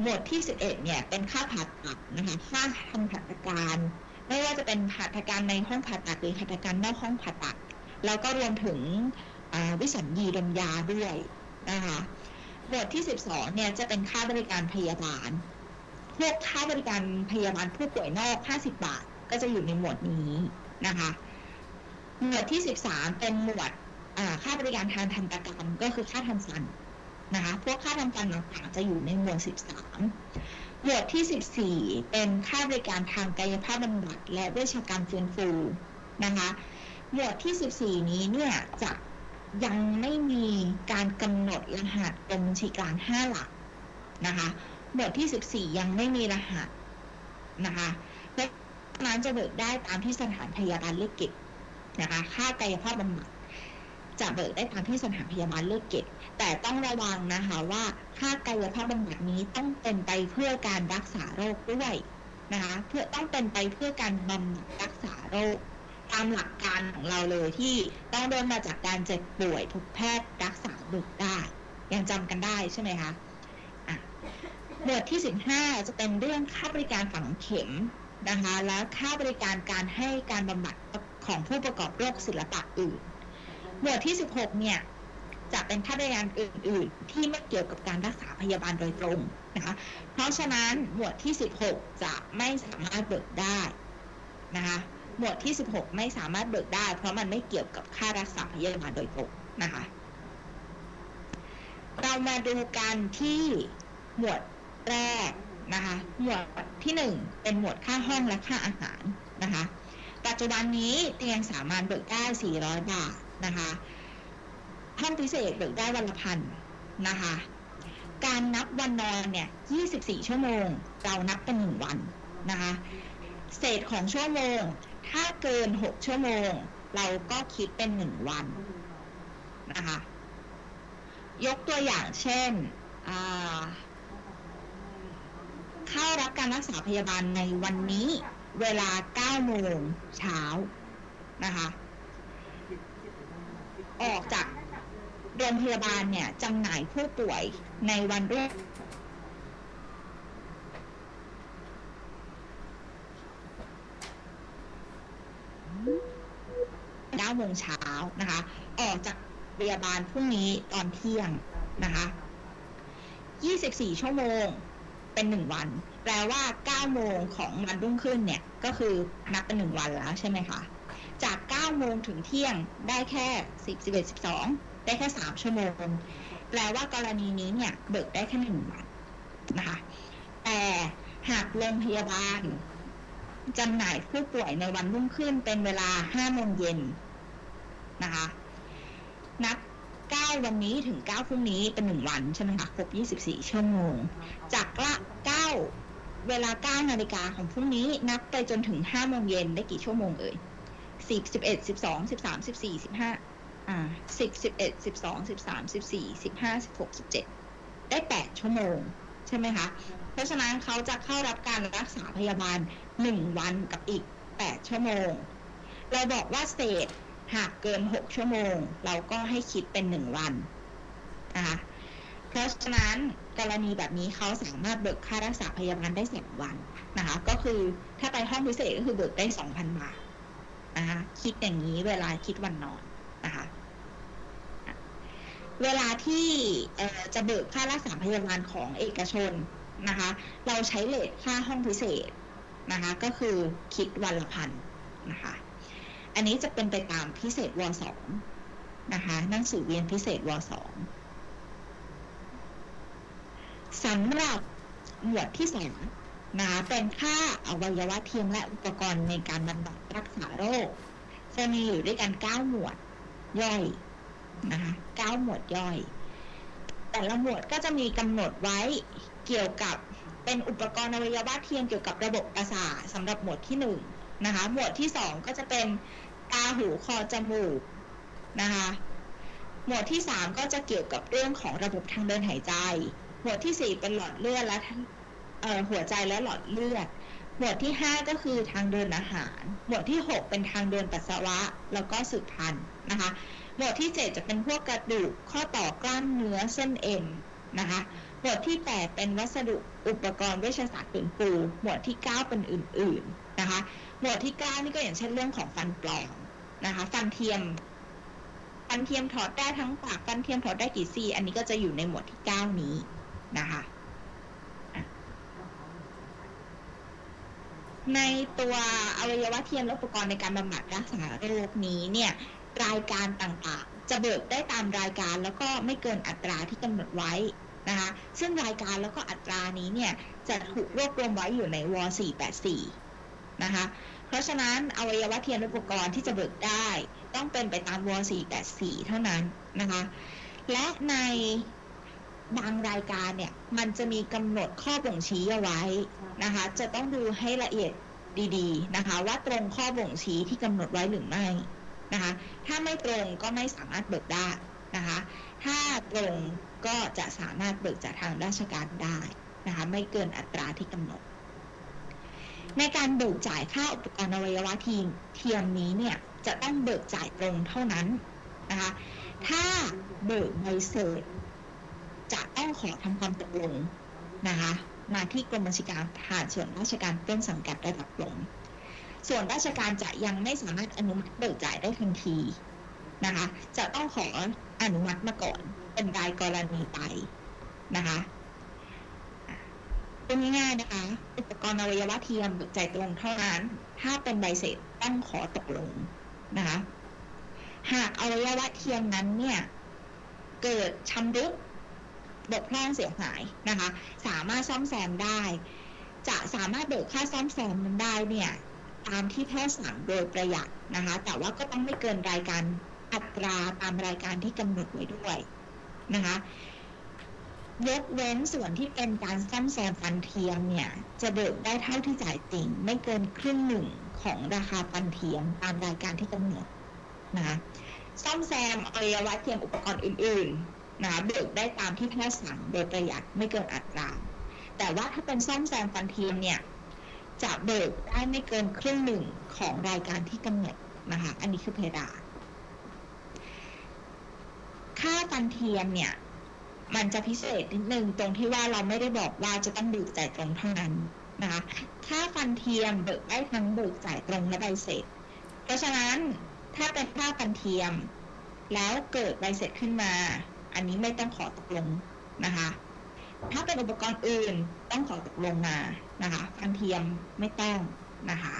หมวดที่ 11 เนี่ยเป็นค่าผ่าตัดนะคะค่าทำหัตถการ ไม่ว่าจะเป็นหัตถการในห้องผ่าตัดหรือหัตถการนอกห้องผ่าตัด แล้วก็รวมถึงวิสัญญีดมยาด้วยนะคะ หมวดที่ 12 เนี่ยจะเป็นค่าบริการพยาบาล พวกค่าบริการพยาบาลผู้ป่วยนอก 50 บาท ก็จะอยู่ในหมวดนี้นะคะ หมวดที่ 13 เป็นหมวดค่าบริการทางทันตกรรมก็คือค่าทำฟันนะคะ พวกค่าทำฟันต่างๆ จะอยู่ในหมวด 13 หมวดที่ 14 เป็นค่าบริการทางกายภาพบำบัดและเวชกรรมฟื้นฟูนะคะ หมวดที่ 14 นี้เนี่ยจะ ยังไม่มีการกำหนดรหัสกรมบัญชีกลาง5หลักนะคะหมวดที่ 14 ยังไม่มีรหัสนะคะเพราะฉะนั้นจะเบิกได้ตามที่สถานพยาบาลเลือกเก็บนะคะค่ากายภาพบำบัดจะเบิกได้ตามที่สถานพยาบาลเลือกเก็บ แต่ต้องระวังนะคะว่าค่ากายภาพบำบัดนี้ต้องเป็นไปเพื่อการรักษาโรคด้วยนะคะเพื่อต้องเป็นไปเพื่อการบำบัดรักษาโรค ตามหลักการของเราเลยที่ต้องเดินมมาจากการเจ็บป่วยถูกแพทย์รักษาเบิกได้ ยังจำกันได้ใช่ไหมคะหมวดที่ 15 จะเป็นเรื่องค่าบริการฝังเข็มนะคะ แล้วค่าบริการการให้การบำบัดของผู้ประกอบโรคศิลปะอื่น หมวดที่ 16 เนี่ยจะเป็นค่าบริการอื่น ๆ ที่ไม่เกี่ยวกับการรักษาพยาบาลโดยตรงนะคะ เพราะฉะนั้นหมวดที่ 16 จะไม่สามารถเบิกได้นะคะ หมวดที่ 16 ไม่สามารถเบิกได้ เพราะมันไม่เกี่ยวกับค่ารักษาพยาบาลโดยตรงนะคะ เรามาดูกันที่หมวดแรกนะคะ หมวดที่ 1 เป็นหมวดค่าห้องและค่าอาหารนะคะ ปัจจุบันนี้เตียงสามารถเบิกได้ 400 บาทนะคะห้องพิเศษเบิกได้วันละพันนะคะ การนับวันนอนเนี่ย 24 ชั่วโมง เรานับเป็นหนึ่งวันนะคะ เศษของชั่วโมง ถ้าเกิน6ชั่วโมง เราก็คิดเป็นหนึ่งวันนะคะ ยกตัวอย่างเช่นเข้ารับการรักษาพยาบาลในวันนี้เวลา9โมงเช้านะคะ ออกจากโรงพยาบาลเนี่ยจำหน่ายผู้ป่วยในวันรุ่ง เก้าโมงเช้านะคะ ออกจากพยาบาลพรุ่งนี้ตอนเที่ยงนะคะ24 ชั่วโมงเป็นหนึ่งวัน แปลว่า 9 โมงของวันรุ่งขึ้นเนี่ย ก็คือนับเป็นหนึ่งวันแล้วใช่ไหมคะ จาก 9 โมงถึงเที่ยงได้แค่ 10 11 12 ได้แค่ 3 ชั่วโมง แปลว่ากรณีนี้เนี่ย เบิกได้แค่หนึ่งวันนะคะ แต่หากโรงพยาบาล จำหน่ายผู้ป่วยในวันรุ่งขึ้นเป็นเวลา5โมงเย็นนะคะ นับ 9 วันนี้ถึง 9 พรุ่งนี้เป็น 1 วันใช่ไหมคะ ครบ 24 ชั่วโมง จากละ 9 เวลา 9 นาฬิกาของพรุ่งนี้นับไปจนถึง 5 โมงเย็นได้กี่ชั่วโมงเอ่ย 10 11 12 13 14 15 อ่า 10 11 12 13 14 15 16 17 ได้ 8 ชั่วโมง ใช่ไหมคะ เพราะฉะนั้นเขาจะเข้ารับการรักษาพยาบาล หนึ่งวันกับอีกแปดชั่วโมง เราบอกว่าเศษหากเกินหกชั่วโมง เราก็ให้คิดเป็นหนึ่งวันนะคะเพราะฉะนั้นกรณีแบบนี้เขาสามารถเบิกค่ารักษาพยาบาลได้สองวันนะคะ ก็คือถ้าไปห้องพิเศษก็คือเบิกได้สองพันบาทนะคะคิดอย่างนี้เวลาคิดวันนอนนะคะเวลาที่จะเบิกค่ารักษาพยาบาลของเอกชนนะคะ เราใช้เลทค่าห้องพิเศษ นะคะ ก็คือคิดวันละพันนะคะ อันนี้จะเป็นไปตามพิเศษวสองนะคะหนังสือเวียนพิเศษวสองสำหรับหมวดที่สองนะคะเป็นค่าอวัยวะเทียมและอุปกรณ์ในการบำบัดรักษาโรค จะมีอยู่ด้วยกันเก้าหมวดย่อยนะคะเก้าหมวดย่อย แต่ละหมวดก็จะมีกำหนดไว้เกี่ยวกับ เป็นอุปกรณ์อวัยวะเทียมเกี่ยวกับระบบประสาทสำหรับหมวดที่หนึ่งนะคะ หมวดที่สองก็จะเป็นตาหูคอจมูกนะคะ หมวดที่สามก็จะเกี่ยวกับเรื่องของระบบทางเดินหายใจ หมวดที่สี่เป็นหลอดเลือดและหัวใจและหลอดเลือด หมวดที่ห้าก็คือทางเดินอาหาร หมวดที่หกเป็นทางเดินปัสสาวะ แล้วก็สืบพันธุ์นะคะ หมวดที่เจ็ดจะเป็นพวกกระดูก ข้อต่อกล้ามเนื้อเส้นเอ็นนะคะ หมวดที่แปดเป็นวัสดุอุปกรณ์เวชศาสตร์ปืนปูหมวดที่เก้าเป็นอื่น ๆนะคะ หมวดที่เก้านี่ก็อย่างเช่นเรื่องของฟันปลอมนะคะ ฟันเทียม ฟันเทียมถอดได้ทั้งปาก ฟันเทียมถอดได้กี่ซี่ อันนี้ก็จะอยู่ในหมวดที่เก้านี้นะคะอะในตัวอวัยวะเทียมและอุปกรณ์ในการบำบัดรักษาโรคนี้เนี่ยรายการต่างๆ จะเบิกได้ตามรายการแล้วก็ไม่เกินอัตราที่กำหนดไว้ นะคะซึ่งรายการแล้วก็อัตรานี้เนี่ยจะถูกรวบรวมไว้อยู่ในว484นะคะเพราะฉะนั้นอวัยวะเทียมอุปกรณ์ที่จะเบิกได้ต้องเป็นไปตามว484เท่านั้นนะคะและในบางรายการเนี่ยมันจะมีกำหนดข้อบ่งชี้เอาไว้นะคะจะต้องดูให้ละเอียดดีๆนะคะว่าตรงข้อบ่งชี้ที่กำหนดไว้หรือไม่นะคะถ้าไม่ตรงก็ไม่สามารถเบิกได้นะคะถ้าตรง ก็จะสามารถเบิกจากทางราชการได้นะคะไม่เกินอัตราที่กำหนด ในการเบิกจ่ายค่าอุปกรณ์อวัยวะทีมเทียมนี้เนี่ยจะต้องเบิกจ่ายตรงเท่านั้นนะคะถ้าเบิกใบเสร็จจะต้องขอทำความตกลงนะคะมาที่กรมบัญชีการทหารส่วนราชการต้นสังกัดระดับหลงส่วนราชการจะยังไม่สามารถอนุมัติเบิกจ่ายได้ทันทีนะคะ จะต้องขออนุมัติมาก่อน เป็นรายกรณีไปนะคะเป็นง่ายๆนะคะ อุปกรณ์อวัยวะเทียมเบิกจ่ายตรงเท่านั้น ถ้าเป็นใบเสร็จต้องขอตกลงนะคะ หากอวัยวะเทียมนั้นเนี่ย เกิดชำรุดบกพร่องเสียหายนะคะ สามารถซ่อมแซมได้ จะสามารถเบิกค่าซ่อมแซมนั้นได้เนี่ยตามที่แพทย์สั่งโดยประหยัดนะคะ แต่ว่าก็ต้องไม่เกินรายการอัตราตามรายการที่กำหนดไว้ด้วย นะคะยกเว้นส่วนที่เป็นการซ่อมแซมฟันเทียมเนี่ย จะเบิกได้เท่าที่จ่ายจริง ไม่เกินครึ่งหนึ่งของราคาฟันเทียมตามรายการที่กำหนดนะคะซ่อมแซมอวัยวะเทียมอุปกรณ์อื่นๆนะคะเบิกได้ตามที่แพทย์สั่งโดยประหยัดไม่เกินอัตรา แต่ว่าถ้าเป็นซ่อมแซมฟันเทียมเนี่ยจะเบิกได้ไม่เกินครึ่งหนึ่งของรายการที่กำหนดนะคะ อันนี้คือเพดาน ค่าฟันเทียมเนี่ย มันจะพิเศษนิดนึงตรงที่ว่าเราไม่ได้บอกว่าจะต้องเบิกจ่ายตรงเท่านั้นนะคะค่าฟันเทียมเบิกได้ทั้งเบิกจ่ายตรงและใบเสร็จ เพราะฉะนั้นถ้าเป็นค่าฟันเทียม แล้วเกิดใบเสร็จขึ้นมา อันนี้ไม่ต้องขอตกลงนะคะ ถ้าเป็นอุปกรณ์อื่นต้องขอตกลงมานะคะฟันเทียมไม่ต้องนะคะ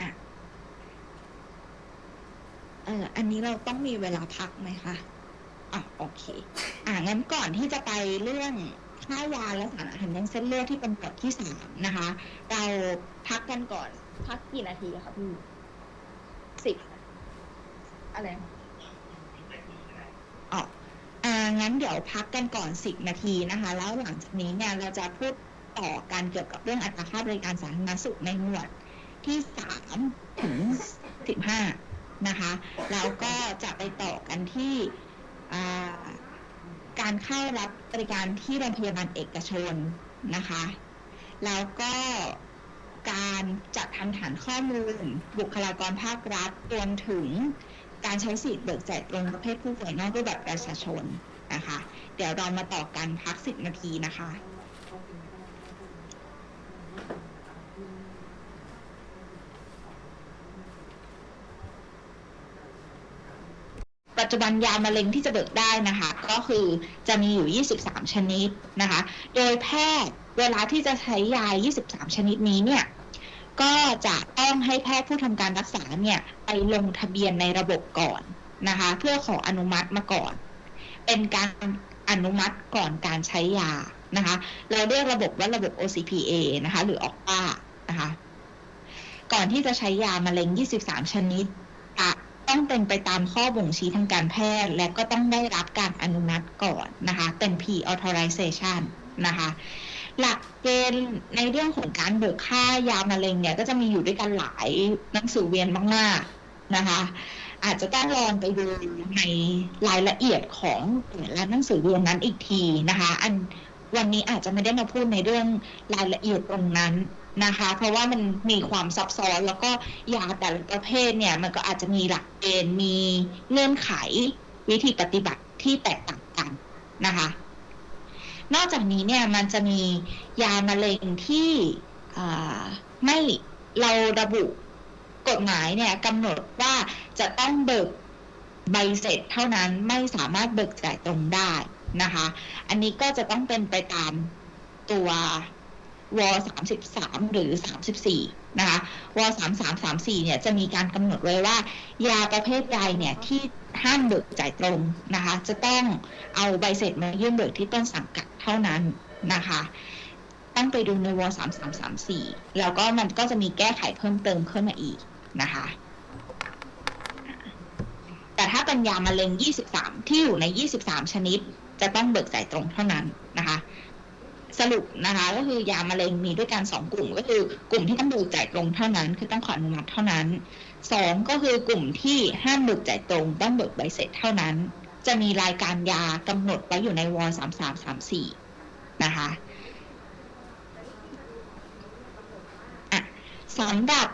อะ เออ อันนี้เราต้องมีเวลาพักไหมคะอะโอเค อะงั้นก่อนที่จะไปเรื่องค่ายาและสารอาหารยังเส้นเลือดที่เป็นบทที่สามนะคะ เราพักกันก่อน พักกี่นาทีอะคะพี่สิบอะไรอ๋ออ่างั้นเดี๋ยวพักกันก่อนสิบนาทีนะคะ แล้วหลังจากนี้เนี่ยเราจะพูดต่อกันเกี่ยวกับเรื่องอัตราค่าบริการสาธารณสุขในหมวดที่สามถึงสิบห้า นะคะแล้วก็จะไปต่อกันที่การเข้ารับบริการที่โรงพยาบาลเอกชนนะคะ แล้วก็การจัดทำฐานข้อมูล บุคลากรภาครัฐรวมถึงการใช้สิทธิ์เบิกจ่ายตรงประเภทผู้ป่วยนอกรูปแบบประชาชนนะคะ เดี๋ยวเรามาต่อกันพักสิบนาทีนะคะ ปัจจุบันยามะเร็งที่จะเบิกได้นะคะ ก็คือจะมีอยู่ 23 ชนิดนะคะ โดยแพทย์เวลาที่จะใช้ยา 23 ชนิดนี้เนี่ยก็จะต้องให้แพทย์ผู้ทำการรักษาเนี่ยไปลงทะเบียนในระบบก่อนนะคะ เพื่อขออนุมัติมาก่อน เป็นการอนุมัติก่อนการใช้ยานะคะ เราเรียกระบบว่าระบบ OCPA นะคะ หรือออกป้านะคะ ก่อนที่จะใช้ยามะเร็ง 23 ชนิดจะ ต้องเป็นไปตามข้อบ่งชี้ทางการแพทย์ และก็ต้องได้รับการอนุมัติก่อนนะคะ เป็น pre authorization นะคะ หลักเกณฑ์ในเรื่องของการเบิกค่ายามะเร็งเนี่ย ก็จะมีอยู่ด้วยกันหลายหนังสือเวียนมากๆนะคะอาจจะต้องลองไปดูในรายละเอียดของแต่ละหนังสือเรียนนั้นอีกทีนะคะ อันวันนี้อาจจะไม่ได้มาพูดในเรื่องรายละเอียดตรงนั้น นะคะ เพราะว่ามันมีความซับซ้อนแล้วก็ยาแต่ละประเภทเนี่ยมันก็อาจจะมีหลักเกณฑ์มีเงื่อนไขวิธีปฏิบัติที่แตกต่างกันนะคะ นอกจากนี้เนี่ยมันจะมียามะเร็งที่ไม่เราระบุกฎหมายเนี่ยกำหนดว่าจะต้องเบิกใบเสร็จเท่านั้นไม่สามารถเบิกจ่ายตรงได้นะคะ อันนี้ก็จะต้องเป็นไปตามตัว ว33 หรือ 34 นะคะว33 34 เนี่ยจะมีการกำหนดไว้ว่า ยาประเภทใดเนี่ยที่ห้ามเบิกจ่ายตรงนะคะ จะต้องเอาใบเสร็จมายื่นเบิกที่ต้นสังกัดเท่านั้นนะคะ ต้องไปดูในว3334 แล้วก็มันก็จะมีแก้ไขเพิ่มเติมขึ้นมาอีกนะคะ แต่ถ้าเป็นยามะเร็ง 23 ที่อยู่ใน 23 ชนิด จะต้องเบิกจ่ายตรงเท่านั้นนะคะ สรุปนะคะก็คือยามะเร็งมีด้วยกันสองกลุ่มก็คือกลุ่มที่ต้องเบิกจ่ายตรงเท่านั้น คือต้องขออนุมัติเท่านั้นสองก็คือกลุ่มที่ห้ามเบิกจ่ายตรงต้องเบิกใบเสร็จเท่านั้น จะมีรายการยากำหนดไว้อยู่ในวสามสามสามสี่นะคะอะสำหรับ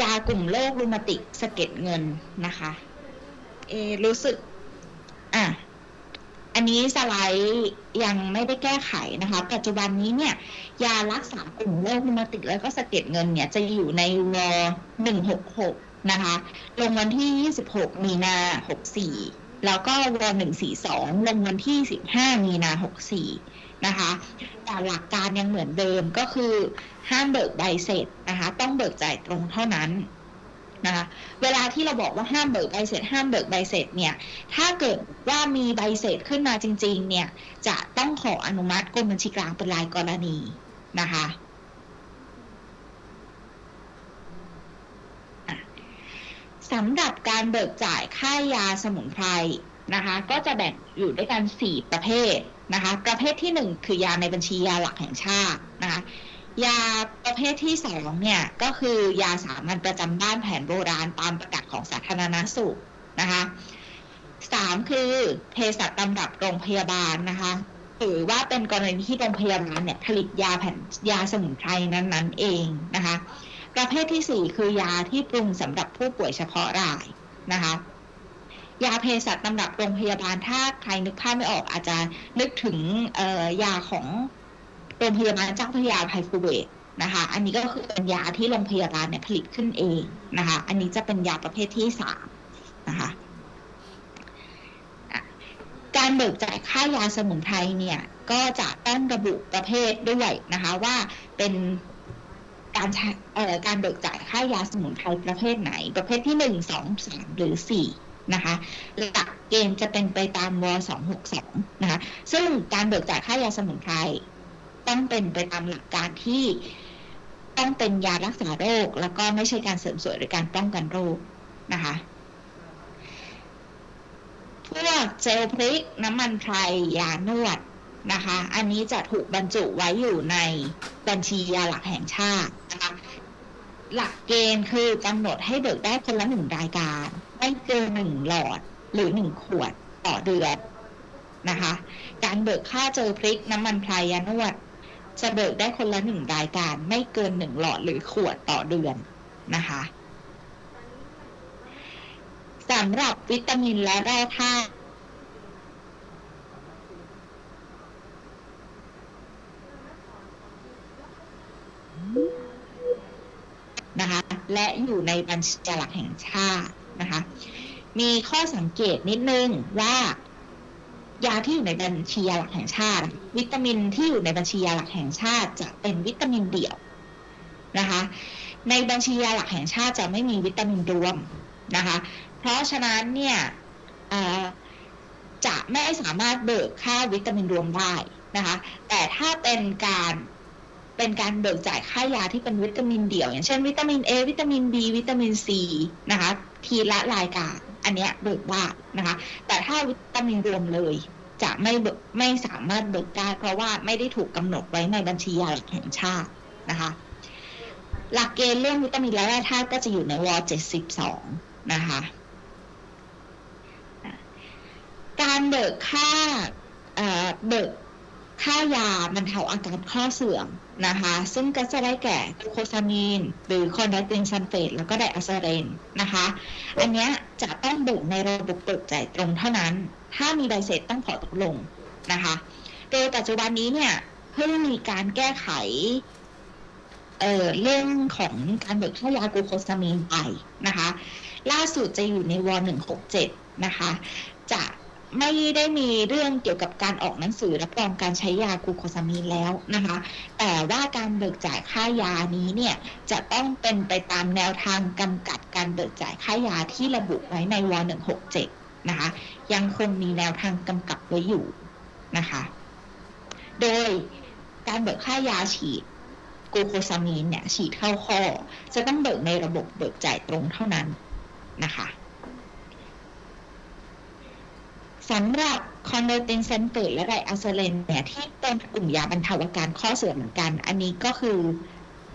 ยากลุ่มโรครูมาติกสะเก็ดเงินนะคะ เออรู้สึก อะ อันนี้สไลด์ยังไม่ได้แก้ไขนะคะ ปัจจุบันนี้เนี่ยยารักษากลุ่มโรครูมาติกแล้วก็สะเก็ดเงินเนี่ยจะอยู่ในว166นะคะ ลงวันที่ 26 มีนา64 แล้วก็ว142 ลงวันที่ 15 มีนา64 นะคะ แต่หลักการยังเหมือนเดิมก็คือห้ามเบิกใบเสร็จนะคะ ต้องเบิกจ่ายตรงเท่านั้น นะคะเวลาที่เราบอกว่าห้ามเบิกใบเสร็จ ห้ามเบิกใบเสร็จเนี่ยถ้าเกิดว่ามีใบเสร็จขึ้นมาจริงๆเนี่ยจะต้องขออนุมัติกรมบัญชีกลางเป็นรายกรณีนะคะอะสำหรับการเบิกจ่ายค่ายาสมุนไพรนะคะก็จะแบ่งอยู่ด้วยกันสี่ประเภทนะคะประเภทที่หนึ่งคือยาในบัญชียาหลักแห่งชาตินะคะ ยาประเภทที่สองเนี่ยก็คือยาสามัญประจำบ้านแผนโบราณตามประกาศของสาธารณสุขนะคะสามคือเภสัชตำรับโรงพยาบาลนะคะหรือว่าเป็นกรณีที่โรงพยาบาลเนี่ยผลิตยาแผ่นยาสมุนไพรนั้นๆเองนะคะประเภทที่สี่คือยาที่ปรุงสำหรับผู้ป่วยเฉพาะรายนะคะยาเภสัชตำรับโรงพยาบาลถ้าใครนึกภาพไม่ออกอาจจะนึกถึงยาของ โรงพยาบาลเจ้าพระยาภัยภูเบศนะคะ อันนี้ก็คือเป็นยาที่โรงพยาบาลเนี่ยผลิตขึ้นเองนะคะ อันนี้จะเป็นยาประเภทที่สามนะคะการเบิกจ่ายค่ายาสมุนไพรเนี่ยก็จะต้องระบุประเภทด้วยนะคะว่าเป็นการใช้เอ่อการเบิกจ่ายค่ายาสมุนไพรประเภทไหน ประเภทที่หนึ่งสองสามหรือสี่นะคะหลักเกณฑ์จะเป็นไปตามวสองหกสองนะคะซึ่งการเบิกจ่ายค่ายาสมุนไพร ต้องเป็นไปตามหลักการที่ต้องเป็นยารักษาโรค แล้วก็ไม่ใช่การเสริมสวยหรือการป้องกันโรคนะคะพวกเจลพริกน้ำมันไพรยานวดนะคะ อันนี้จะถูกบรรจุไว้อยู่ในบัญชียาหลักแห่งชาตินะคะหลักเกณฑ์คือกำหนดให้เบิกได้คนละหนึ่งรายการ ไม่เกินหนึ่งหลอดหรือหนึ่งขวดต่อเดือนนะคะ การเบิกค่าเจอพริกน้ำมันพรายยานวด จะเบิกได้คนละหนึ่งรายการ ไม่เกินหนึ่งหลอดหรือขวดต่อเดือนนะคะสำหรับวิตามินและแร่ธาตุนะคะและอยู่ในบัญชีหลักแห่งชาตินะคะ มีข้อสังเกตนิดนึงว่า ยาที่อยู่ในบัญชียาหลักแห่งชาติ วิตามินที่อยู่ในบัญชียาหลักแห่งชาติ จะเป็นวิตามินเดี่ยวนะคะ ในบัญชียาหลักแห่งชาติจะไม่มีวิตามินรวมนะคะ เพราะฉะนั้นเนี่ยจะไม่สามารถเบิกค่าวิตามินรวมได้นะคะ แต่ถ้าเป็นการเป็นการเบิกจ่ายค่ายาที่เป็นวิตามินเดี่ยว อย่างเช่นวิตามิน A วิตามิน B วิตามิน C นะคะทีละรายการ อันเนี้ยเบิกได้นะคะ แต่ถ้าวิตามินรวมเลย จะไม่เบิกไม่สามารถเบิกได้ เพราะว่าไม่ได้ถูกกำหนดไว้ในบัญชียาหลักแห่งชาตินะคะ หลักเกณฑ์เรื่องวิตามินและแร่ธาตุก็จะอยู่ในว72นะคะการเบิกค่าเอ่อเบิกค่ายาบรรเทาอาการข้อเสื่อม นะคะ ซึ่งก็จะได้แก่กลูโคซามีน หรือคอนดรอยตินซัลเฟตแล้วก็ไดอะเซรีนนะคะ อันนี้จะต้องเบิกในระบบเบิกจ่ายตรงเท่านั้น ถ้ามีใบเสร็จต้องขอตกลงนะคะ โดยปัจจุบันนี้เนี่ยเพิ่งมีการแก้ไขเอ่อเรื่องของการเบิกค่ายากลูโคซามีนไปนะคะ ล่าสุดจะอยู่ในว167นะคะ จะ ไม่ได้มีเรื่องเกี่ยวกับการออกหนังสือรับรองการใช้ยากูโคซามีนแล้วนะคะ แต่ว่าการเบิกจ่ายค่ายานี้เนี่ยจะต้องเป็นไปตามแนวทางกำกับการเบิกจ่ายค่ายาที่ระบุไว้ในว167นะคะ ยังคงมีแนวทางกำกับไว้อยู่นะคะ โดยการเบิกค่ายาฉีดกูโคซามีนเนี่ยฉีดเข้าข้อจะต้องเบิกในระบบเบิกจ่ายตรงเท่านั้นนะคะ สำหรับคอนดรอยตินซัลเฟตและไดอะเซรีนเนี่ยที่เป็นกลุ่มยาบรรเทาอาการข้อเสื่อมเหมือนกัน อันนี้ก็คือ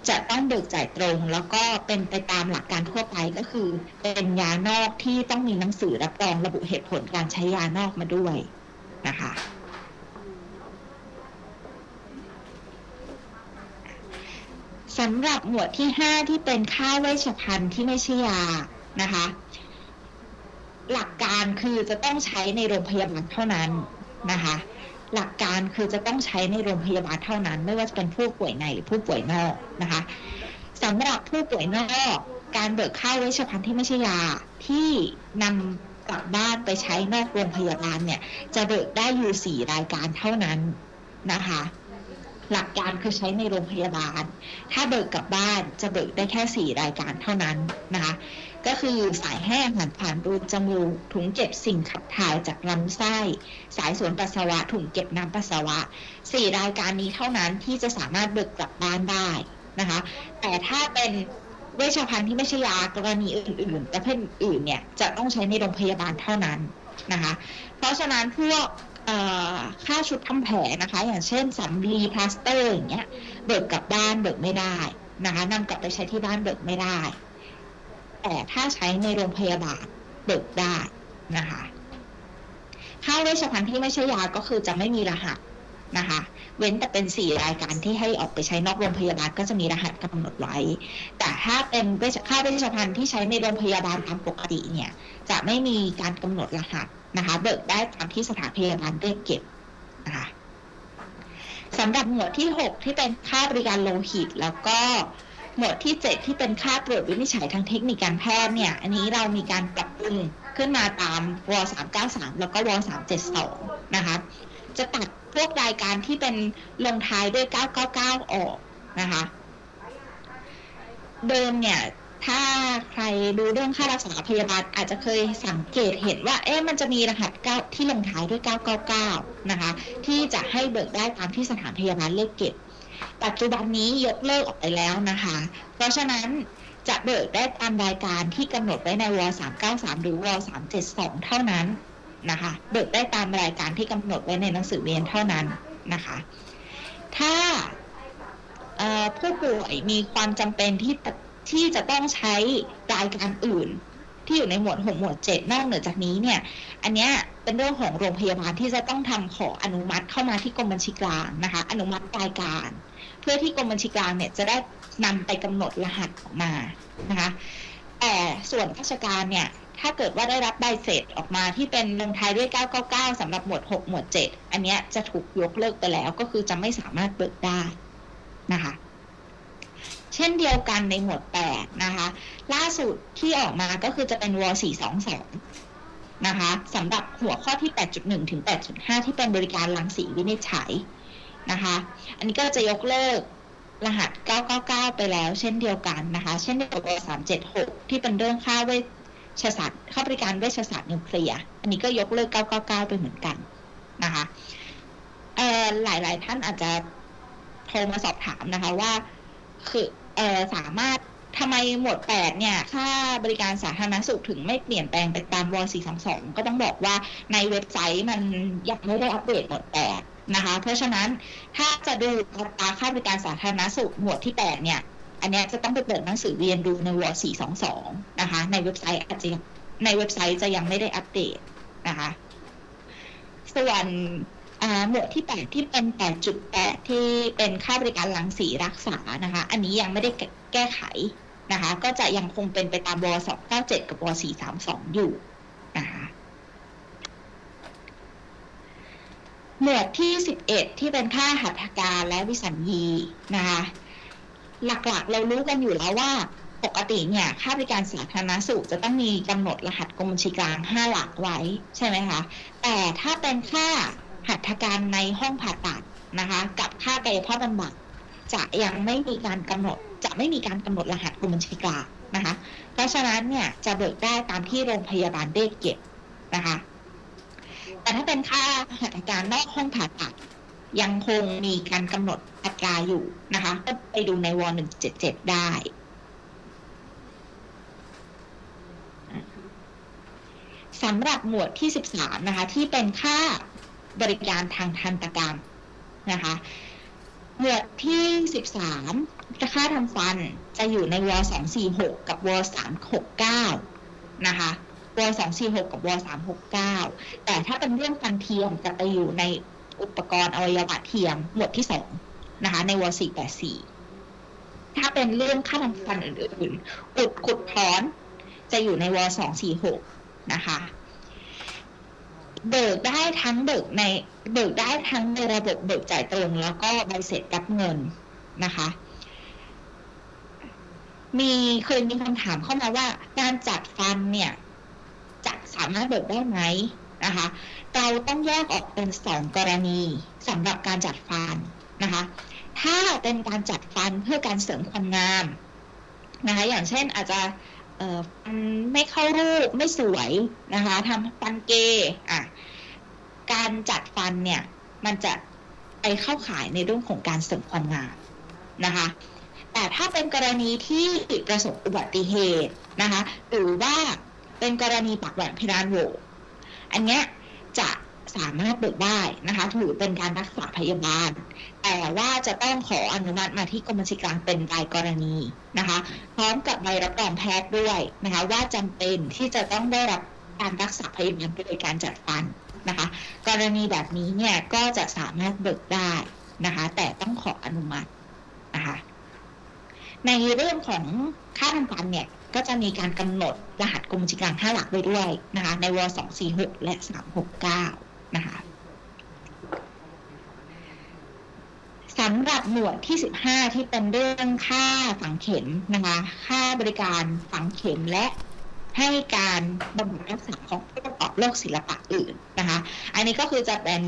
จะต้องเบิกจ่ายตรง แล้วก็เป็นไปตามหลักการทั่วไปก็คือ เป็นยานอกที่ต้องมีหนังสือรับรองระบุเหตุผลการใช้ยานอกมาด้วยนะคะสำหรับหมวดที่ 5 ที่เป็นค่าเวชภัณฑ์ที่ไม่ใช่ยานะคะ หลักการคือจะต้องใช้ในโรงพยาบาลเท่านั้นนะคะ หลักการคือจะต้องใช้ในโรงพยาบาลเท่านั้น ไม่ว่าจะเป็นผู้ป่วยในหรือผู้ป่วยนอกนะคะสำหรับผู้ป่วยนอกการเบิกค่าเวชภัณฑ์ที่ไม่ใช่ยาที่นำกลับบ้านไปใช้นอกโรงพยาบาลเนี่ย จะเบิกได้อยู่สี่รายการเท่านั้นนะคะ หลักการคือใช้ในโรงพยาบาล ถ้าเบิกกลับบ้านจะเบิกได้แค่ 4 รายการเท่านั้นนะคะ ก็คือสายแห้งผ่านผ่านรูจมูกถุงเก็บสิ่งขับถ่ายจากลำไส้ สายสวนปัสสาวะ ถุงเก็บน้ำปัสสาวะ4รายการนี้เท่านั้นที่จะสามารถเบิกกลับบ้านได้นะคะ แต่ถ้าเป็นเวชภัณฑ์ที่ไม่ใช่ยากรณีอื่นๆประเภทอื่นเนี่ยจะต้องใช้ในโรงพยาบาลเท่านั้นนะคะ เพราะฉะนั้นพวกค่าชุดทำแผลนะคะ อย่างเช่นสำลีพลาสเตอร์อย่างเงี้ยเบิกกลับบ้านเบิกไม่ได้นะคะนำกลับไปใช้ที่บ้านเบิกไม่ได้ แต่ถ้าใช้ในโรงพยาบาลเบิกได้นะคะค่าเวชภัณฑ์ที่ไม่ใช่ยาก็คือจะไม่มีรหัสนะคะ เว้นแต่เป็นสี่รายการที่ให้ออกไปใช้นอกโรงพยาบาลก็จะมีรหัสกำหนดไว้ แต่ถ้าเป็นค่าเวชภัณฑ์ที่ใช้ในโรงพยาบาลตามปกติเนี่ยจะไม่มีการกำหนดรหัสนะคะ เบิกได้ตามที่สถานพยาบาลเรียกเก็บนะคะสำหรับหมวดที่ 6 ที่เป็นค่าบริการโลหิต แล้วก็ หมวดที่ 7 ที่เป็นค่าตรวจวินิจฉัยทางเทคนิคการแพทย์เนี่ย อันนี้เรามีการปรับปรุงขึ้นมาตามว393 แล้วก็ว372 นะคะ จะตัดพวกรายการที่เป็นลงท้ายด้วย 999 ออกนะคะ เดิมเนี่ยถ้าใครดูเรื่องค่ารักษาพยาบาลอาจจะเคยสังเกตเห็นว่า เอ๊ะมันจะมีรหัสเก้าที่ลงท้ายด้วย 999 นะคะ ที่จะให้เบิกได้ตามที่สถานพยาบาลเรียกเก็บ ปัจจุบันนี้ยกเลิกออกไปแล้วนะคะ เพราะฉะนั้นจะเบิกได้ตามรายการที่กำหนดไว้ในว393 หรือว372 เท่านั้นนะคะ เบิกได้ตามรายการที่กำหนดไว้ในหนังสือเรียนเท่านั้นนะคะ ถ้าผู้ป่วยมีความจำเป็นที่ที่จะต้องใช้รายการอื่น ที่อยู่ในหมวดหกหมวดเจ็ดนอกเหนือจากนี้เนี่ย อันเนี้ยเป็นเรื่องของโรงพยาบาลที่จะต้องทำขออนุมัติเข้ามาที่กรมบัญชีกลางนะคะ อนุมัติรายการ พื่อที่กรมบัญชีกลางเนี่ยจะได้นำไปกำหนดรหัสออกมานะคะแต่ส่วนราชการเนี่ยถ้าเกิดว่าได้รับใบเสร็จออกมาที่เป็นลงท้ายด้วย 999สำหรับหมวด 6 หมวด 7 อันเนี้ยจะถูกยกเลิกไปแล้วก็คือจะไม่สามารถเบิกได้นะคะ เช่นเดียวกันในหมวด 8 นะคะ ล่าสุดที่ออกมาก็คือจะเป็นว422 นะคะสำหรับหัวข้อที่ 8.1 ถึง 8.5 ที่เป็นบริการรังสีวินิจฉัย นะคะ อันนี้ก็จะยกเลิกรหัส 999 ไปแล้วเช่นเดียวกันนะคะ เช่นเดียวกับว376 ที่เป็นเรื่องค่าเวชศาสตร์ค่าบริการเวชศาสตร์นิวเคลียร์ อันนี้ก็ยกเลิก 999 ไปเหมือนกันนะคะเอ่อหลายๆท่านอาจจะโทรมาสอบถามนะคะว่า คือเอ่อสามารถทำไมหมวด 8 เนี่ย ค่าบริการสาธารณสุขถึงไม่เปลี่ยนแปลงไปตามว422 ก็ต้องบอกว่าในเว็บไซต์มันยังไม่ได้อัปเดตหมวด 8 นะคะ เพราะฉะนั้นถ้าจะดูอัตราค่าบริการสาธารณสุขหมวดที่ 8 เนี่ย อันนี้จะต้องไปเปิดหนังสือเรียนดูในวอ422 นะคะ ในเว็บไซต์อาจจะในเว็บไซต์จะยังไม่ได้อัปเดตนะคะ ส่วนหมวดที่ 8 ที่เป็น 8.8 ที่เป็นค่าบริการรังสีรักษานะคะ อันนี้ยังไม่ได้แก้ไขนะคะ ก็จะยังคงเป็นไปตามวอ297 กับว432 อยู่นะคะ หมวดที่ 11 ที่เป็นค่าหัตถการและวิสัญญีนะคะหลักๆ เรารู้กันอยู่แล้วว่าปกติเนี่ยค่าบริการสาธารณสุขจะต้องมีกำหนดรหัสกรมบัญชีกลาง 5 หลักไว้ใช่ไหมคะแต่ถ้าเป็นค่าหัตถการในห้องผ่าตัดนะคะกับค่ากายภาพบำบัดจะยังไม่มีการกำหนดจะไม่มีการกำหนดรหัสกรมบัญชีกลางนะคะเพราะฉะนั้นเนี่ยจะเบิกได้ตามที่โรงพยาบาลได้เก็บนะคะ แต่ถ้าเป็นค่าหัตถการนอกห้องผ่าตัด ยังคงมีการกำหนดอัตราอยู่นะคะ ก็ไปดูในว177ได้ สำหรับหมวดที่13นะคะ ที่เป็นค่าบริการทางทันตกรรมนะคะ หมวดที่13ค่าทำฟันจะอยู่ในว246กับว369นะคะ ว246 กับว369 แต่ถ้าเป็นเรื่องฟันเทียมจะไปอยู่ในอุปกรณ์อวัยวะเทียมหมวดที่ 2 นะคะ ในว484 ถ้าเป็นเรื่องค่าทำฟันอื่นๆอุดขุดถอนจะอยู่ในว246 นะคะเบิกได้ทั้งเบิกในเบิกได้ทั้งในระบบเบิกจ่ายตรงแล้วก็ใบเสร็จรับเงินนะคะ มีเคยมีคำถามเข้ามาว่าการจัดฟันเนี่ย สามารถเบิกได้ไหมนะคะเราต้องแยกออกเป็นสองกรณีสำหรับการจัดฟันนะคะ ถ้าเป็นการจัดฟันเพื่อการเสริมความงามนะคะ อย่างเช่นอาจจะเอ่อไม่เข้ารูปไม่สวยนะคะทำฟันเกอะการจัดฟันเนี่ยมันจะไปเข้าข่ายในเรื่องของการเสริมความงามนะคะ แต่ถ้าเป็นกรณีที่ประสบอุบัติเหตุนะคะ หรือว่า เป็นกรณีปากแหว่งเพดานโหวอันเนี้ยจะสามารถเบิกได้นะคะถือเป็นการรักษาพยาบาล แต่ว่าจะต้องขออนุมัติมาที่กรมบัญชีกลางเป็นรายกรณีนะคะ พร้อมกับใบรับรองแพทย์ด้วยนะคะ ว่าจำเป็นที่จะต้องได้รับการรักษาพยาบาลโดยการจัดฟันนะคะ กรณีแบบนี้เนี่ยก็จะสามารถเบิกได้นะคะ แต่ต้องขออนุมัตินะคะในเรื่องของค่าทำฟันเนี่ย ก็จะมีการกำหนดรหัสกรมบัญชีกลาง5หลักไว้ด้วยนะคะ ในว246 และ 369 นะคะสำหรับหมวดที่ 15 ที่เป็นเรื่องค่าฝังเข็มนะคะ ค่าบริการฝังเข็มและให้การบำบัดรักษาของผู้ประกอบโรคศิลปะอื่นนะคะ อันนี้ก็คือจะเป็น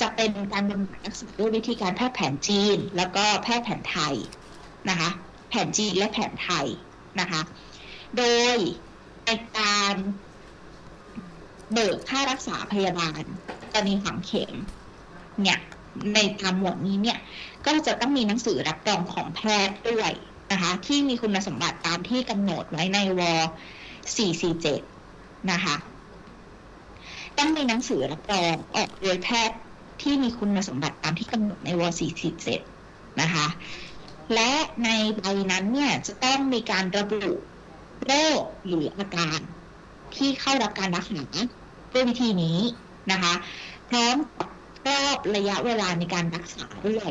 จะเป็นการบำบัดรักษาด้วยวิธีการแพทย์แผนจีน แล้วก็แพทย์แผนไทยนะคะ แผนจีนและแผนไทยนะคะ โดยในการเบิกค่ารักษาพยาบาลกรณีฝังเข็มเนี่ยในตามหมวดนี้เนี่ยก็จะต้องมีหนังสือรับรองของแพทย์ด้วยนะคะที่มีคุณสมบัติตามที่กำหนดไว้ในว447 นะคะต้องมีหนังสือรับรองออกโดยแพทย์ที่มีคุณสมบัติตามที่กำหนดในว447 นะคะและในใบนั้นเนี่ยจะต้องมีการระบุ โรคหรืออาการที่เข้ารับการรักษาด้วยวิธีนี้นะคะพร้อมรอบระยะเวลาในการรักษาด้วย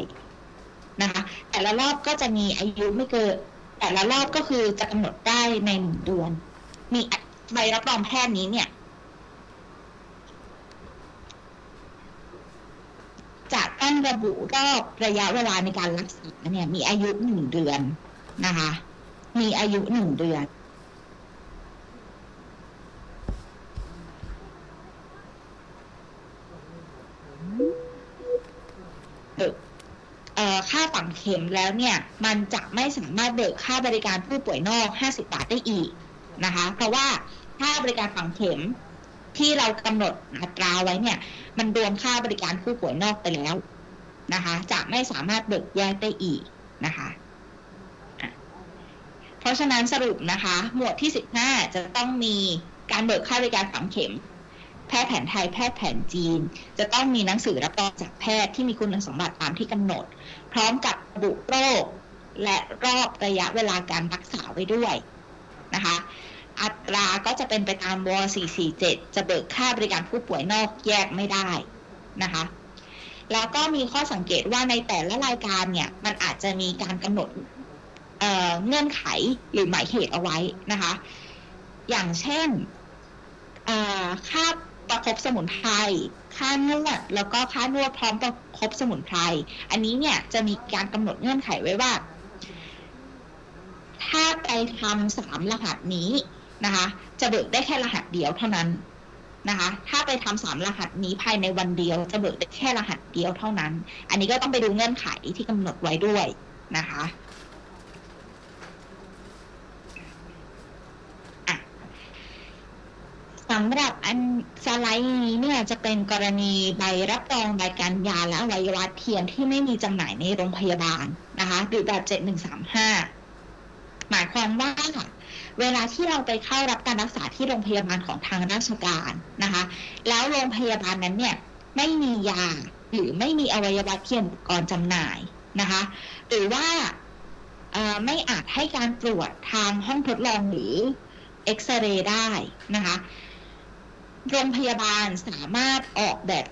นะคะแต่ละรอบก็จะมีอายุไม่เกินแต่ละรอบก็คือจะกำหนดได้ในหนึ่งเดือน มีใบรับรองแพทย์นี้เนี่ย จะต้องระบุรอบระยะเวลาในการรักษาเนี่ย มีอายุหนึ่งเดือนนะคะ มีอายุหนึ่งเดือน บิกค่าฝังเข็มแล้วเนี่ยมันจะไม่สามารถเบิกค่าบริการผู้ป่วยนอก 50 บาทได้อีกนะคะ เพราะว่าค่าบริการฝังเข็มที่เรากำหนดอัตราไว้เนี่ยมันรวมค่าบริการผู้ป่วยนอกไปแล้วนะคะ จะไม่สามารถเบิกแยกได้อีกนะคะเพราะฉะนั้นสรุปนะคะ หมวดที่ 15 จะต้องมีการเบิกค่าบริการฝังเข็ม แพทย์แผนไทยแพทย์แผนจีน จะต้องมีหนังสือรับรองจากแพทย์ที่มีคุณสมบัติตามที่กำหนด พร้อมกับระบุโรค และรอบระยะเวลาการรักษาไว้ด้วยนะคะ อัตราก็จะเป็นไปตามว447 จะเบิกค่าบริการผู้ป่วยนอกแยกไม่ได้นะคะแล้วก็มีข้อสังเกตว่าในแต่ละรายการเนี่ยมันอาจจะมีการกำหนดเเงื่อนไขหรือหมายเหตุเอาไว้นะคะ อย่างเช่นค่า ประคบสมุนไพรค่านวดแล้วก็ค่านวดพร้อมประคบสมุนไพรอันนี้เนี่ยจะมีการกำหนดเงื่อนไขไว้ว่า ถ้าไปทำสามรหัสนี้นะคะ จะเบิกได้แค่รหัสเดียวเท่านั้นนะคะ ถ้าไปทำสามรหัสนี้ภายในวันเดียว จะเบิกได้แค่รหัสเดียวเท่านั้น อันนี้ก็ต้องไปดูเงื่อนไขที่กำหนดไว้ด้วยนะคะ สำหรับอันสไลด์นี้เนี่ยจะเป็นกรณีใบรับรองใบการยาและอวัยวะเทียมที่ไม่มีจำหน่ายในโรงพยาบาลนะคะหรือแบบ 7135 หมายความว่าเวลาที่เราไปเข้ารับการรักษาที่โรงพยาบาลของทางราชการนะคะ แล้วโรงพยาบาลนั้นเนี่ยไม่มียาหรือไม่มีอวัยวะเทียมกรณ์จำหน่ายนะคะ หรือว่าไม่อาจให้การตรวจทางห้องทดลองหรือเอ็กซเรย์ได้นะคะ โรงพยาบาลสามารถออกแบบ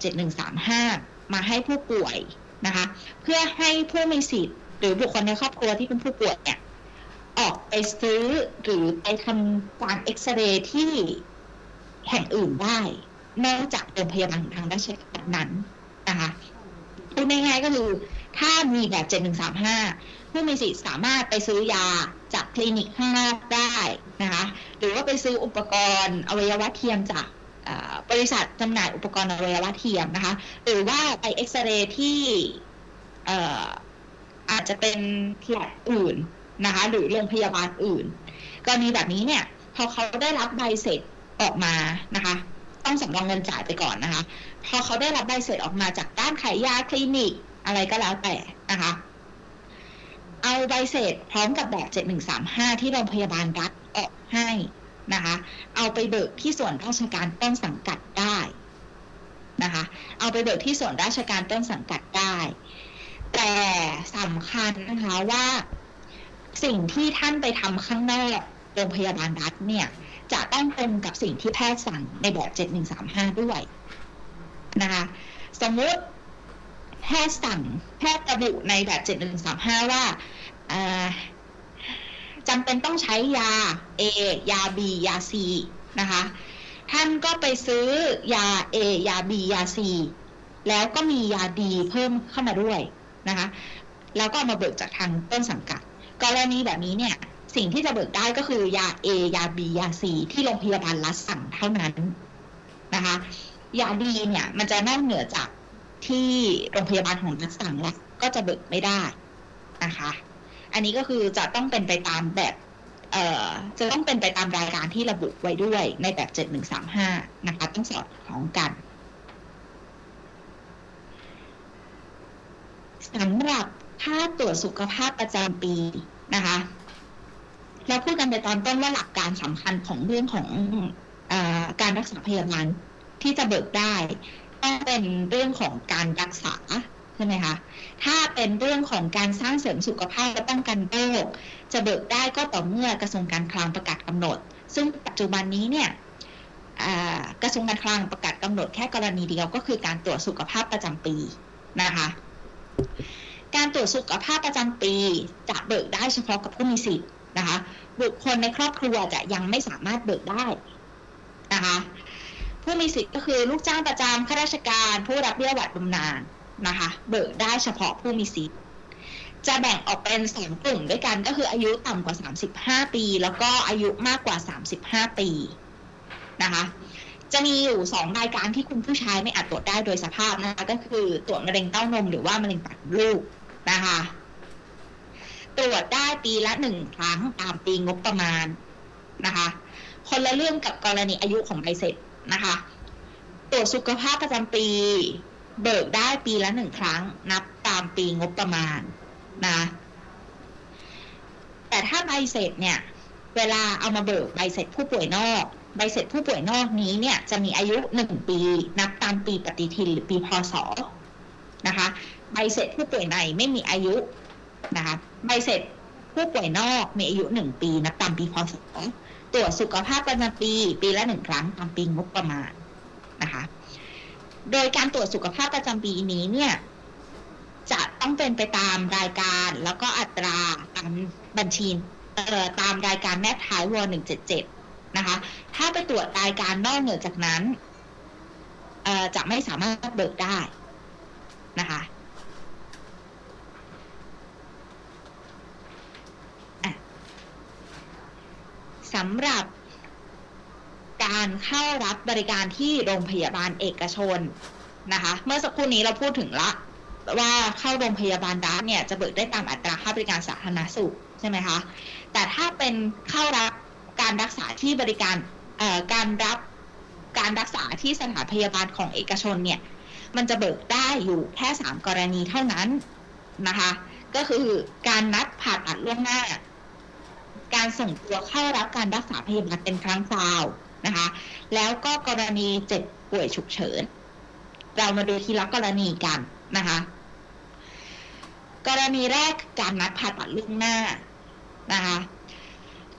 7135 มาให้ผู้ป่วยนะคะ เพื่อให้ผู้มีสิทธิ์หรือบุคคลในครอบครัวที่เป็นผู้ป่วยเนี่ยออกไปซื้อหรือไปทำการเอ็กซเรย์ที่แห่งอื่นได้นอกจากโรงพยาบาลทางราชการนั้นนะคะพูดง่ายๆก็คือ ถ้ามีแบบ7135 ผู้มีสิทธิ์สามารถไปซื้อยาจากคลินิกข้างนอกได้นะคะ หรือว่าไปซื้ออุปกรณ์อวัยวะเทียมจาก บริษัทจำหน่ายอุปกรณ์อวัยวะเทียมนะคะ หรือว่าไปเอ็กซเรย์ที่อาจจะเป็นแลอื่นนะคะ หรือโรงพยาบาลอื่น กรณีแบบนี้เนี่ย พอเขาได้รับใบเสร็จออกมานะคะ ต้องสำรองเงินจ่ายไปก่อนนะคะ พอเขาได้รับใบเสร็จออกมาจากด้านขายยาคลินิกอะไรก็แล้วแต่นะคะ เอาใบเสร็จพร้อมกับแบบ 7135 ที่โรงพยาบาลรัฐออกให้ นะคะ เอาไปเบิกที่ส่วนราชการต้นสังกัดได้นะคะ เอาไปเบิกที่ส่วนราชการต้นสังกัดได้ แต่สำคัญนะคะว่าสิ่งที่ท่านไปทำข้างนอกโรงพยาบาลรัฐเนี่ยจะต้องตรงกับสิ่งที่แพทย์สั่งในแบบ 7135 ด้วยนะคะสมมุติแพทย์สั่งแพทย์ระบุในแบบ 7135 ว่าอ่า จำเป็นต้องใช้ยา A ยา B ยา C นะคะ ท่านก็ไปซื้อยา A ยา B ยา C แล้วก็มียาดีเพิ่มเข้ามาด้วยนะคะ แล้วก็ามาเบิกจากทางต้นสังกัด กรณีแบบนี้เนี่ยสิ่งที่จะเบิกได้ก็คือยา A ยา B ยา C ที่โรงพยาบาลรัฐสั่งเท่านั้นนะคะ ยาดีเนี่ยมันจะนอกเหนือจากที่โรงพยาบาลของรัฐสั่งแล้วก็จะเบิกไม่ได้นะคะ อันนี้ก็คือจะต้องเป็นไปตามแบบเอ่อจะต้องเป็นไปตามรายการที่ระบุไว้ด้วยในแบบ 7135 นะคะ ต้องสอดคล้องกันสำหรับค่าตรวจสุขภาพประจำปีนะคะเราพูดกันไปตอนต้นว่าหลักการสำคัญของเรื่องของอการรักษาพยาบาลที่จะเบิกได้ต้องเป็นเรื่องของการรักษา ใช่ไหมคะ ถ้าเป็นเรื่องของการสร้างเสริมสุขภาพและป้องกันโรคจะเบิกได้ก็ต่อเมื่อกระทรวงการคลังประกาศกำหนด ซึ่งปัจจุบันนี้เนี่ยกระทรวงการคลังประกาศกำหนดแค่กรณีเดียวก็คือการตรวจสุขภาพประจำปีนะคะ การตรวจสุขภาพประจำปีจะเบิกได้เฉพาะกับผู้มีสิทธิ์นะคะ บุคคลในครอบครัวจะยังไม่สามารถเบิกได้นะคะผู้มีสิทธิ์ก็คือลูกจ้างประจำข้าราชการ ผู้รับเบี้ยหวัดบำนาญ นะคะ เบิกได้เฉพาะผู้มีสิทธิ์จะแบ่งออกเป็นสองกลุ่มด้วยกันก็คืออายุต่ำกว่า 35 ปี แล้วก็อายุมากกว่า 35 ปีนะคะ จะมีอยู่สองรายการที่คุณผู้ชายไม่อาจตรวจได้โดยสภาพนะคะก็คือตรวจมะเร็งเต้านมหรือว่ามะเร็งปากลูกนะคะ ตรวจได้ปีละหนึ่งครั้งตามปีงบประมาณนะคะ คนละเรื่องกับกรณีอายุของใบเสร็จนะคะ ตรวจสุขภาพประจำปี เบิกได้ปีละหนึ่งครั้ง นับตามปีงบประมาณนะ แต่ถ้าใบเสร็จเนี่ย เวลาเอามาเบิกใบเสร็จผู้ป่วยนอก ใบเสร็จผู้ป่วยนอกนี้เนี่ยจะมีอายุหนึ่งปี นับตามปีปฏิทินหรือปีพศนะคะ ใบเสร็จผู้ป่วยในไม่มีอายุนะคะ ใบเสร็จผู้ป่วยนอกมีอายุหนึ่งปี นับตามปีพศตรวจสุขภาพประจำปี ปีละหนึ่งครั้งตามปีงบประมาณนะคะ โดยการตรวจสุขภาพประจำปีนี้เนี่ย จะต้องเป็นไปตามรายการแล้วก็อัตราตามบัญชีเอ่อตามรายการแนบท้ายวหนึ่งเจ็ดเจ็ดนะคะ ถ้าไปตรวจรายการนอกเหนือจากนั้นเอ่อจะไม่สามารถเบิกได้นะคะสำหรับ การเข้ารับบริการที่โรงพยาบาลเอกชนนะคะ เมื่อสักครู่นี้เราพูดถึงละว่าเข้าโรงพยาบาลรัฐเนี่ยจะเบิกได้ตามอัตราค่าบริการสาธารณสุขใช่ไหมคะแต่ถ้าเป็นเข้ารับการรักษาที่บริการการรับการรักษาที่สถานพยาบาลของเอกชนเนี่ยมันจะเบิกได้อยู่แค่สามกรณีเท่านั้นนะคะ ก็คือการนัดผ่าตัดล่วงหน้า การส่งตัวเข้ารับการรักษาพยาบาลเป็นครั้งคราว นะคะ แล้วก็กรณีเจ็บป่วยฉุกเฉิน เรามาดูทีละกรณีกันนะคะ กรณีแรกการนัดผ่าตัดล่วงหน้านะคะ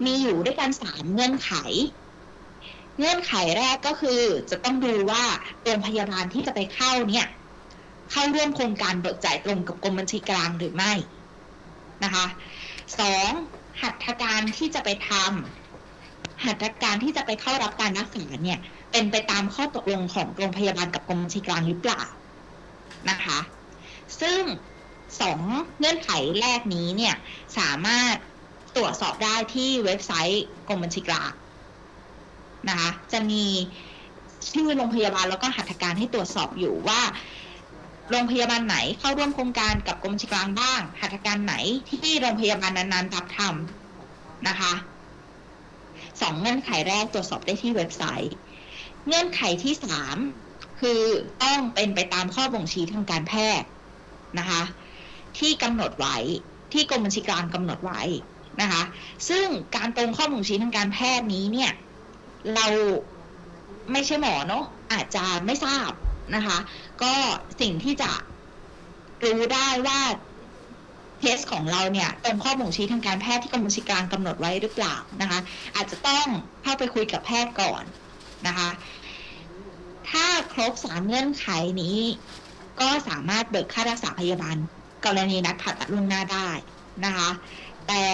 มีอยู่ด้วยกันสามเงื่อนไข เงื่อนไขแรกก็คือจะต้องดูว่าโรงพยาบาลที่จะไปเข้าเนี่ยเข้าร่วมโครงการเบิกจ่ายตรงกับกรมบัญชีกลางหรือไม่นะคะสองหัตถการที่จะไปทำ หัตถการที่จะไปเข้ารับการรักษาเนี่ย เป็นไปตามข้อตกลงของโรงพยาบาลกับกรมบัญชีกลางหรือเปล่านะคะ ซึ่งสองเงื่อนไขแรกนี้เนี่ยสามารถตรวจสอบได้ที่เว็บไซต์กรมบัญชีกลางนะคะจะมีชื่อโรงพยาบาลแล้วก็หัตถการให้ตรวจสอบอยู่ว่าโรงพยาบาลไหนเข้าร่วมโครงการกับกรมบัญชีกลางบ้างหัตถการไหนที่โรงพยาบาลนั้นๆรับทำนะคะ สองเงื่อนไขแรกตรวจสอบได้ที่เว็บไซต์ เงื่อนไขที่สามคือต้องเป็นไปตามข้อบ่งชี้ทางการแพทย์นะคะ ที่กำหนดไว้ที่กรมบัญชีกลางกำหนดไว้นะคะ ซึ่งการตรงข้อบ่งชี้ทางการแพทย์นี้เนี่ยเราไม่ใช่หมอเนาะอาจจะไม่ทราบนะคะ ก็สิ่งที่จะรู้ได้ว่า เคสของเราเนี่ยตรงข้อบ่งชี้ทางการแพทย์ที่กรมบัญชีกลางกำหนดไว้หรือเปล่านะคะ อาจจะต้องเข้าไปคุยกับแพทย์ก่อนนะคะ ถ้าครบสามเงื่อนไขนี้ ก็สามารถเบิกค่ารักษาพยาบาลกรณีนัดผ่าตัดล่วงหน้าได้นะคะ แต่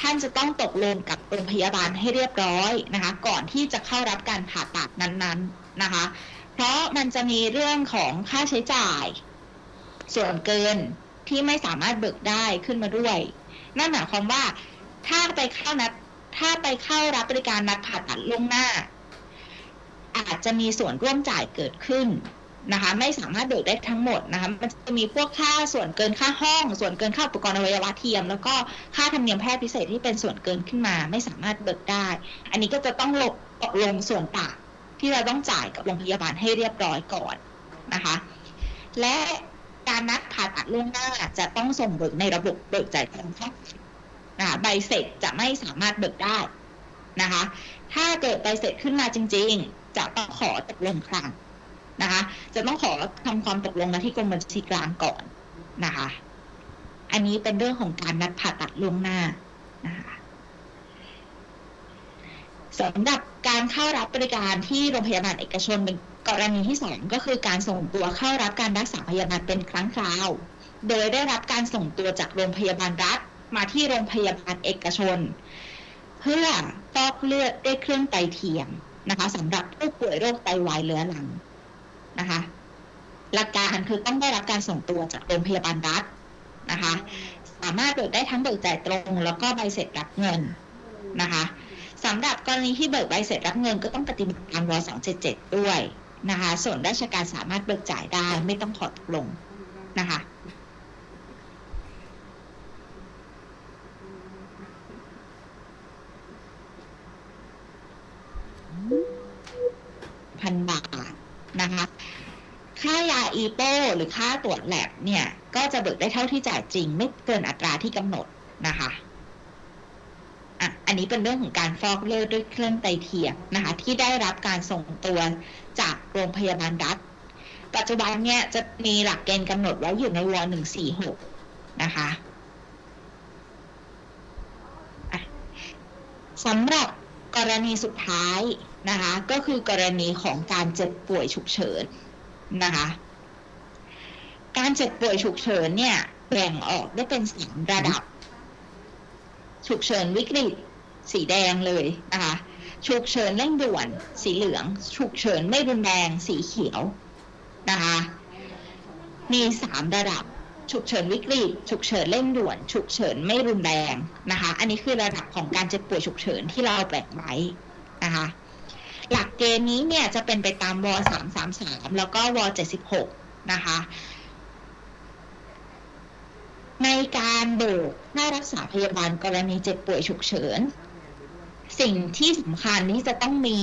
ท่านจะต้องตกลงกับโรงพยาบาลให้เรียบร้อยนะคะ ก่อนที่จะเข้ารับการผ่าตัดนั้นๆนะคะ เพราะมันจะมีเรื่องของค่าใช้จ่ายส่วนเกิน ที่ไม่สามารถเบิกได้ขึ้นมาด้วย นั่นหมายความว่าถ้าไปเข้านัดถ้าไปเข้ารับบริการนัดผ่าตัดล่วงหน้า อาจจะมีส่วนร่วมจ่ายเกิดขึ้นนะคะ ไม่สามารถเบิกได้ทั้งหมดนะคะมันจะมีพวกค่าส่วนเกินค่าห้อง ส่วนเกินค่าอุปกรณ์อวัยวะเทียม แล้วก็ค่าธรรมเนียมแพทย์พิเศษที่เป็นส่วนเกินขึ้นมา ไม่สามารถเบิกได้ อันนี้ก็จะต้องลงตกลงส่วนต่างที่เราต้องจ่ายกับโรงพยาบาลให้เรียบร้อยก่อนนะคะ และ การนัดผ่าตัดล่วงหน้าจะต้องส่งเบิกในระบบเบิกจ่ายตรงค่ะนะคะใบเสร็จจะไม่สามารถเบิกได้นะคะ ถ้าเกิดใบเสร็จขึ้นมาจริง ๆ จะต้องขอตกลงคลังนะคะ จะต้องขอทำความตกลงกันที่กรมบัญชีกลางก่อนนะคะ อันนี้เป็นเรื่องของการนัดผ่าตัดล่วงหน้านะคะ สำหรับการเข้ารับบริการที่โรงพยาบาลเอกชนเป็นกรณีที่สองก็คือการส่งตัวเข้ารับการรักษาพยาบาลเป็นครั้งคราว โดยได้รับการส่งตัวจากโรงพยาบาลรัฐ มาที่โรงพยาบาลเอกชน เพื่อฟอกเลือดด้วยเครื่องไตเทียมนะคะสำหรับผู้ป่วยโรคไตวายเรื้อรังนะคะหลักการคือต้องได้รับการส่งตัวจากโรงพยาบาลรัฐนะคะ สามารถเบิกได้ทั้งเบิกจ่ายตรง แล้วก็ใบเสร็จรับเงินนะคะ สำหรับกรณีที่เบิกใบเสร็จรับเงินก็ต้องปฏิบัติตามว277 ด้วยนะคะ ส่วนราชการสามารถเบิกจ่ายได้ไม่ต้องถอดตกลงนะคะพันบาทนะคะ ค่ายาอีโปหรือค่าตรวจแลบเนี่ย ก็จะเบิกได้เท่าที่จ่ายจริง ไม่เกินอัตราที่กำหนดนะคะ อะอันนี้เป็นเรื่องของการฟอกเลือดด้วยเครื่องไตเทียมนะคะ ที่ได้รับการส่งตัวจากโรงพยาบาลรัฐ ปัจจุบันเนี่ยจะมีหลักเกณฑ์กำหนดไว้อยู่ในว146นะคะอะสำหรับกรณีสุดท้ายนะคะ ก็คือกรณีของการเจ็บป่วยฉุกเฉินนะคะ การเจ็บป่วยฉุกเฉินเนี่ยแบ่งออกได้เป็นสามระดับ ฉุกเฉินวิกฤต สีแดงเลยนะคะฉุกเฉินเร่งด่วน สีเหลือง ฉุกเฉินไม่รุนแรงสีเขียวนะคะมีสามระดับ ฉุกเฉินวิกฤต ฉุกเฉินเร่งด่วน ฉุกเฉินไม่รุนแรงนะคะ อันนี้คือระดับของการเจ็บป่วยฉุกเฉินที่เราแบ่งไว้นะคะหลักเกณฑ์นี้เนี่ยจะเป็นไปตามว333 แล้วก็ว76 นะคะ ในการเบิกค่ารักษาพยาบาลกรณีเจ็บป่วยฉุกเฉิน สิ่งที่สำคัญที่จะต้องมี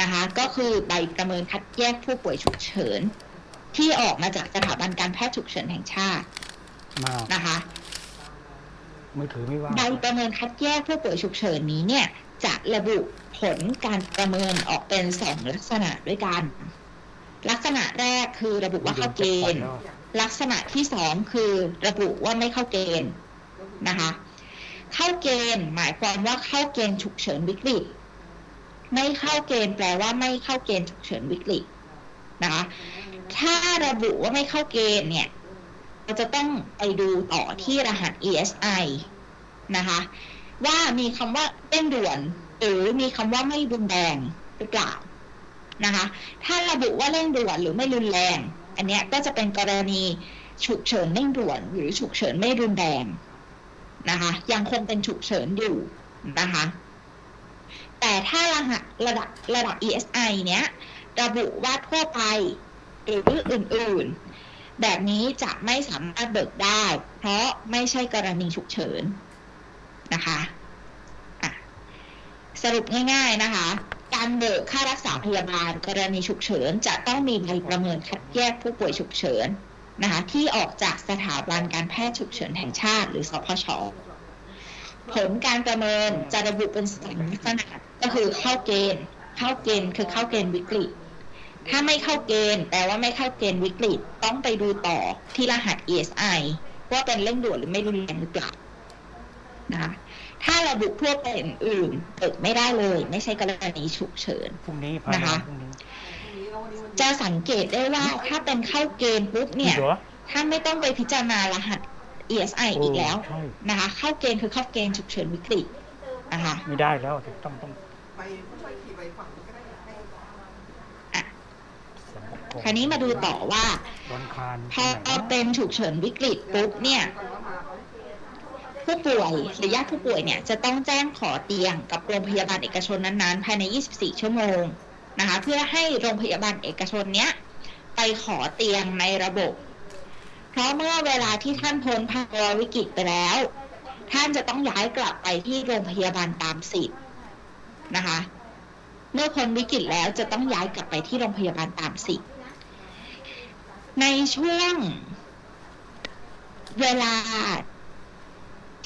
นะคะ ก็คือใบประเมินคัดแยกผู้ป่วยฉุกเฉิน ที่ออกมาจากสถาบันการแพทย์ฉุกเฉินแห่งชาติมานะคะมือถือไม่ว่างใบประเมินคัดแยกผู้ป่วยฉุกเฉินนี้เนี่ย จะระบุผลการประเมินออกเป็นสองลักษณะด้วยกัน ลักษณะแรกคือระบุว่าเข้าเกณฑ์ ลักษณะที่สองคือระบุว่าไม่เข้าเกณฑ์นะคะ เข้าเกณฑ์หมายความว่าเข้าเกณฑ์ฉุกเฉินวิกฤต ไม่เข้าเกณฑ์แปลว่าไม่เข้าเกณฑ์ฉุกเฉินวิกฤตนะคะ ถ้าระบุว่าไม่เข้าเกณฑ์เนี่ยเราจะต้องไปดูต่อที่รหัส ESI นะคะว่ามีคำว่าเร่งด่วน หรือมีคำว่าไม่รุนแรงหรือเปล่านะคะ ถ้าระบุว่าเร่งด่วนหรือไม่รุนแรง อันเนี้ยก็จะเป็นกรณีฉุกเฉินเร่งด่วน หรือฉุกเฉินไม่รุนแรงนะคะ ยังคงเป็นฉุกเฉินอยู่นะคะ แต่ถ้ารหัสระดับระดับ ESI เนี้ยระบุว่าทั่วไปหรืออื่นๆ แบบนี้จะไม่สามารถเบิกได้ เพราะไม่ใช่กรณีฉุกเฉินนะคะะสรุปง่าย ๆนะคะ การเบิกค่ารักษาพยาบาล กรณีฉุกเฉิน จะต้องมีใบประเมินคัดแยกผู้ป่วยฉุกเฉินนะคะที่ออกจากสถาบันการแพทย์ฉุกเฉินแห่งชาติ หรือสพชผลการประเมินจะระบุเป็นสามลักษณะก็คือเข้าเกณฑ์ เข้าเกณฑ์คือเข้าเกณฑ์วิกฤต ถ้าไม่เข้าเกณฑ์แปลว่าไม่เข้าเกณฑ์วิกฤต ต้องไปดูต่อที่รหัส ESI ว่าเป็นเร่งด่วนหรือไม่รุนแรงหรือเปล่านะคะ ถ้าระบุทั่วไปอื่นๆเปิดไม่ได้เลย ไม่ใช่กรณีฉุกเฉินพรุ่งนี้พานะคะพรุ่งนี้จะสังเกตได้ว่าถ้าเป็นเข้าเกณฑ์ปุ๊บเนี่ยมีเหรอท่านไม่ต้องไปพิจารณารหัส ESI อีกแล้วใช่นะคะ เข้าเกณฑ์คือเข้าเกณฑ์ฉุกเฉินวิกฤตนะคะไม่ได้แล้วต้องต้องไปผู้ช่วยขี่ไปฝั่งนู้นก็ได้ให้อะสำนักงคราวนี้มาดูต่อว่าวันคารพอเป็นฉุกเฉินวิกฤตปุ๊บเนี่ย ผู้ป่วยหรือญาติผู้ป่วยเนี่ยจะต้องแจ้งขอเตียงกับโรงพยาบาลเอกชนนั้นๆ ภายใน 24 ชั่วโมงนะคะเพื่อให้โรงพยาบาลเอกชนเนี้ยไปขอเตียงในระบบ เพราะเมื่อเวลาที่ท่านพ้นภาวะวิกฤตไปแล้ว ท่านจะต้องย้ายกลับไปที่โรงพยาบาลตามสิทธิ์นะคะ เมื่อพ้นวิกฤตแล้วจะต้องย้ายกลับไปที่โรงพยาบาลตามสิทธิ์ในช่วงเวลา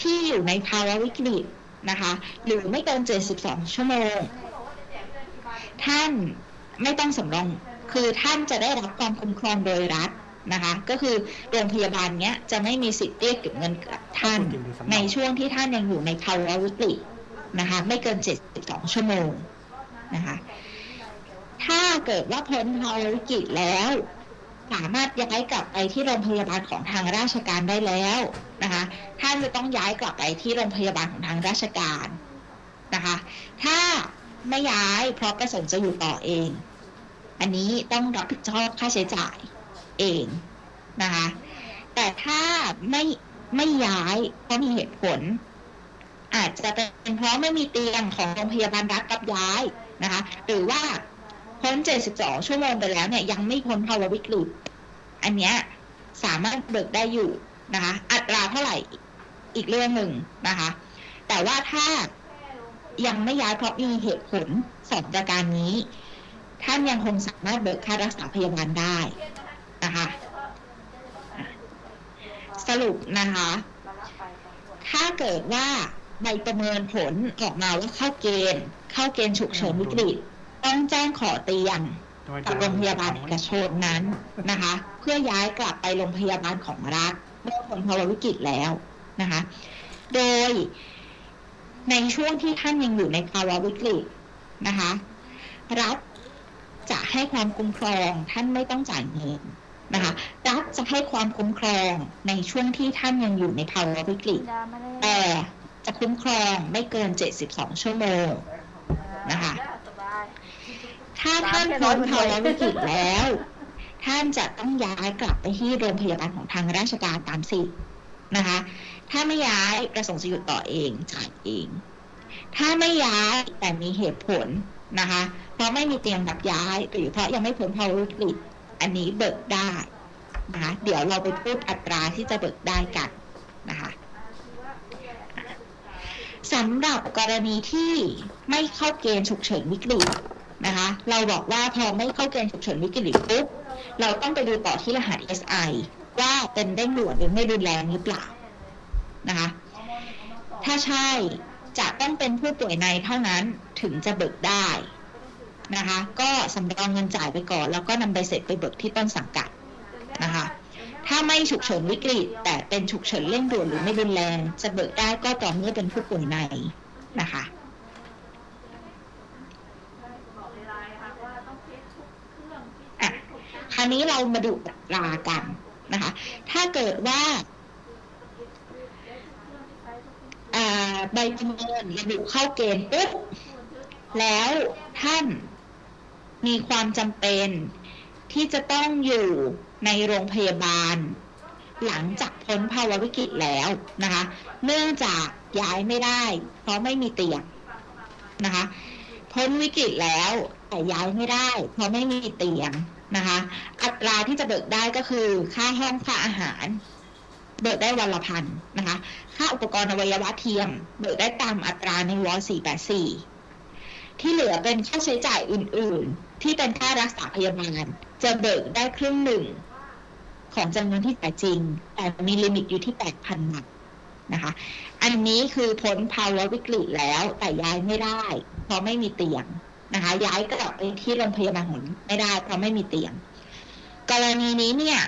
ที่อยู่ในภาวะวิกฤตนะคะ หรือไม่เกิน 72 ชั่วโมง ท่านไม่ต้องสำรอง คือท่านจะได้รับความคุ้มครองโดยรัฐนะคะ ก็คือโรงพยาบาลเนี้ยจะไม่มีสิทธิ์เรียกเก็บเงินกับท่านในช่วงที่ท่านยังอยู่ในภาวะวิกฤตนะคะ ไม่เกิน 72 ชั่วโมงนะคะ ถ้าเกิดว่าพ้นภาวะวิกฤตแล้ว สามารถย้ายกลับไปที่โรงพยาบาลของทางราชการได้แล้วนะคะ ท่านจะต้องย้ายกลับไปที่โรงพยาบาลของทางราชการนะคะ ถ้าไม่ย้ายเพราะประสงค์จะอยู่ต่อเอง อันนี้ต้องรับผิดชอบค่าใช้จ่ายเองนะคะ แต่ถ้าไม่ไม่ย้ายเพราะมีเหตุผล อาจจะเป็นเพราะไม่มีเตียงของโรงพยาบาลรัฐรับย้ายนะคะ หรือว่า พ้น72 ชั่วโมงไปแล้วเนี่ยยังไม่พ้นภาวะวิกฤตอันเนี้ยสามารถเบิกได้อยู่นะคะ อัตราเท่าไหร่อีกเรื่องหนึ่งนะคะ แต่ว่าถ้ายังไม่ย้ายเพราะมีเหตุผลสองประการนี้ ท่านยังคงสามารถเบิกค่ารักษาพยาบาลได้นะคะสรุปนะคะ ถ้าเกิดว่าใบประเมินผลออกมาว่าเข้าเกณฑ์ เข้าเกณฑ์ฉุกเฉินวิกฤต ต้องแจ้งขอเตียงกับโรงพยาบาลเอกชนนั้นนะคะ เพื่อย้ายกลับไปโรงพยาบาลของรัฐเมื่อผลภาวะวิกฤตแล้วนะคะ โดยในช่วงที่ท่านยังอยู่ในภาวะวิกฤตนะคะ รัฐจะให้ความคุ้มครองท่านไม่ต้องจ่ายเงินนะคะรัฐจะให้ความคุ้มครองในช่วงที่ท่านยังอยู่ในภาวะวิกฤตแต่จะคุ้มครองไม่เกิน 72 ชั่วโมงนะคะ ถ้าท่านพ้นภาวะวิกฤตแล้ว ท่านจะต้องย้ายกลับไปที่โรงพยาบาลของทางราชการตามสิทธิ์นะคะ ถ้าไม่ย้ายประสงค์จะอยู่ต่อเองจ่ายเอง ถ้าไม่ย้ายแต่มีเหตุผลนะคะ เพราะไม่มีเตียงรับย้ายหรือเพราะยังไม่พ้นภาวะวิกฤตอันนี้เบิกได้นะคะเดี๋ยวเราไปพูดอัตราที่จะเบิกได้กันนะคะสำหรับกรณีที่ไม่เข้าเกณฑ์ฉุกเฉินวิกฤต นะคะ เราบอกว่าพอไม่เข้าเกณฑ์ฉุกเฉินวิกฤตปุ๊บเราต้องไปดูต่อที่รหัส SI ว่าเป็นเร่งด่วนหรือไม่รุนแรงหรือเปล่านะคะ ถ้าใช่จะต้องเป็นผู้ป่วยในเท่านั้นถึงจะเบิกได้นะคะ ก็สำรองเงินจ่ายไปก่อน แล้วก็นำใบเสร็จไปเบิกที่ต้นสังกัดนะคะ ถ้าไม่ฉุกเฉินวิกฤต แต่เป็นฉุกเฉินเร่งด่วนหรือไม่รุนแรง จะเบิกได้ก็ต่อเมื่อเป็นผู้ป่วยในนะคะอะค ราวนี้เรามาดูอัตรากันนะคะ ถ้าเกิดว่าใบประเมินระบุเข้าเกณฑ์ปุ๊บแล้วท่านมีความจำเป็นที่จะต้องอยู่ในโรงพยาบาล หลังจากพ้นภาวะวิกฤตแล้วนะคะ เนื่องจากย้ายไม่ได้ เพราะไม่มีเตียงนะคะ พ้นวิกฤตแล้วแต่ย้ายไม่ได้ เพราะไม่มีเตียง นะคะ อัตราที่จะเบิกได้ก็คือ ค่าห้องค่าอาหาร เบิกได้วันละพันนะคะ ค่าอุปกรณ์อวัยวะเทียม เบิกได้ตามอัตราในว484 ที่เหลือเป็นค่าใช้จ่ายอื่น ๆ ที่เป็นค่ารักษาพยาบาล จะเบิกได้ครึ่งหนึ่งของจำนวนที่จ่ายจริง แต่มีลิมิตอยู่ที่ 8,000บาทนะคะ อันนี้คือพ้นภาวะวิกฤตแล้วแต่ย้ายไม่ได้ เพราะไม่มีเตียง นะคะ ย้ายกลับไปที่โรงพยาบาลของไม่ได้เพราะไม่มีเตียง กรณีนี้เนี่ย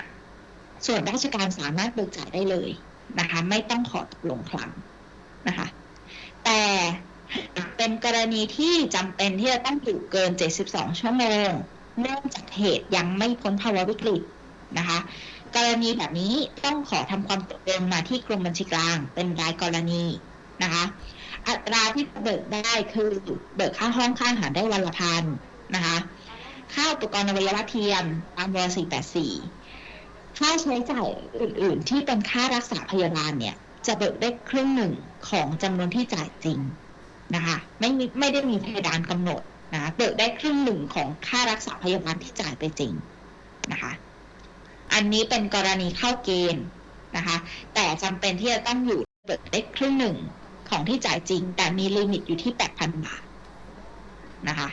ส่วนราชการสามารถเบิกจ่ายได้เลยนะคะ ไม่ต้องขอตกลงคลังนะคะ แต่เป็นกรณีที่จำเป็นที่จะต้องอยู่เกิน 72 ชั่วโมง เนื่องจากเหตุยังไม่พ้นภาวะวิกฤตนะคะ กรณีแบบนี้ต้องขอทำความตกลงมาที่กรมบัญชีกลาง เป็นรายกรณีนะคะ อัตราที่เบิกได้คือเบิกค่าห้องค่าอาหารได้วันละพันนะคะ ค่าอุปกรณ์อวัยวะเทียมตามว484ค่าใช้จ่ายอื่น ๆ ที่เป็นค่ารักษาพยาบาลเนี่ย จะเบิกได้ครึ่งหนึ่งของจำนวนที่จ่ายจริงนะคะไม่มีไม่ได้มีเพดานกำหนดนะเบิกได้ครึ่งหนึ่งของค่ารักษาพยาบาลที่จ่ายไปจริงนะคะ อันนี้เป็นกรณีเข้าเกณฑ์นะคะ แต่จำเป็นที่จะต้องอยู่เบิกได้ครึ่งหนึ่ง ของที่จ่ายจริง แต่มี limit อยู่ที่8,000บาทนะคะ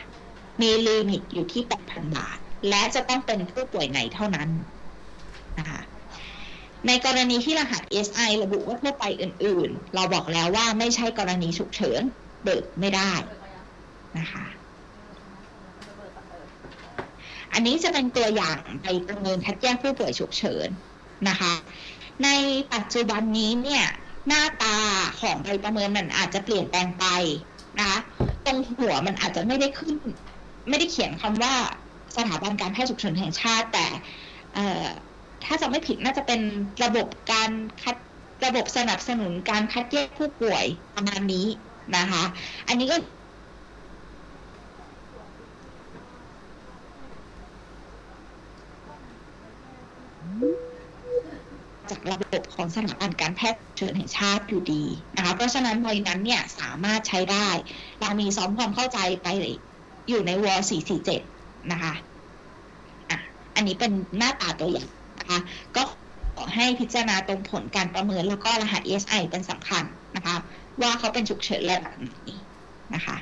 มี limit อยู่ที่8,000บาท และจะต้องเป็นผู้ป่วยในเท่านั้นนะคะในกรณีที่รหัส SI ระบุว่าทั่วไปอื่น ๆ เราบอกแล้วว่าไม่ใช่กรณีฉุกเฉินเบิกไม่ได้นะคะอันนี้จะเป็นตัวอย่างไปประเมินคัดแยกผู้ป่วยฉุกเฉินนะคะ ในปัจจุบันนี้เนี่ย หน้าตาของใบประเมินมันอาจจะเปลี่ยนแปลงไปนะคะตรงหัวมันอาจจะไม่ได้ขึ้น ไม่ได้เขียนคำว่าสถาบันการแพทย์ฉุกเฉินแห่งชาติ แต่ถ้าจะไม่ผิดน่าจะเป็นระบบการคัดระบบสนับสนุนการคัดแยกผู้ป่วยประมาณนี้นะคะ อันนี้ก็ จากระบบของสถาบันการแพทย์เฉินแห่งชาติอยู่ดีนะคะเพราะฉะนั้นใบนั้นเนี่ยสามารถใช้ได้ เรามีซ้อมความเข้าใจไปอยู่ในว447 นะคะอะอันนี้เป็นหน้าตาตัวอย่างนะคะก็ขอให้พิจารณาตรงผลการประเมินแล้วก็รหัส ESI เป็นสำคัญนะคะ ว่าเขาเป็นฉุกเฉินระดับไหนนะคะ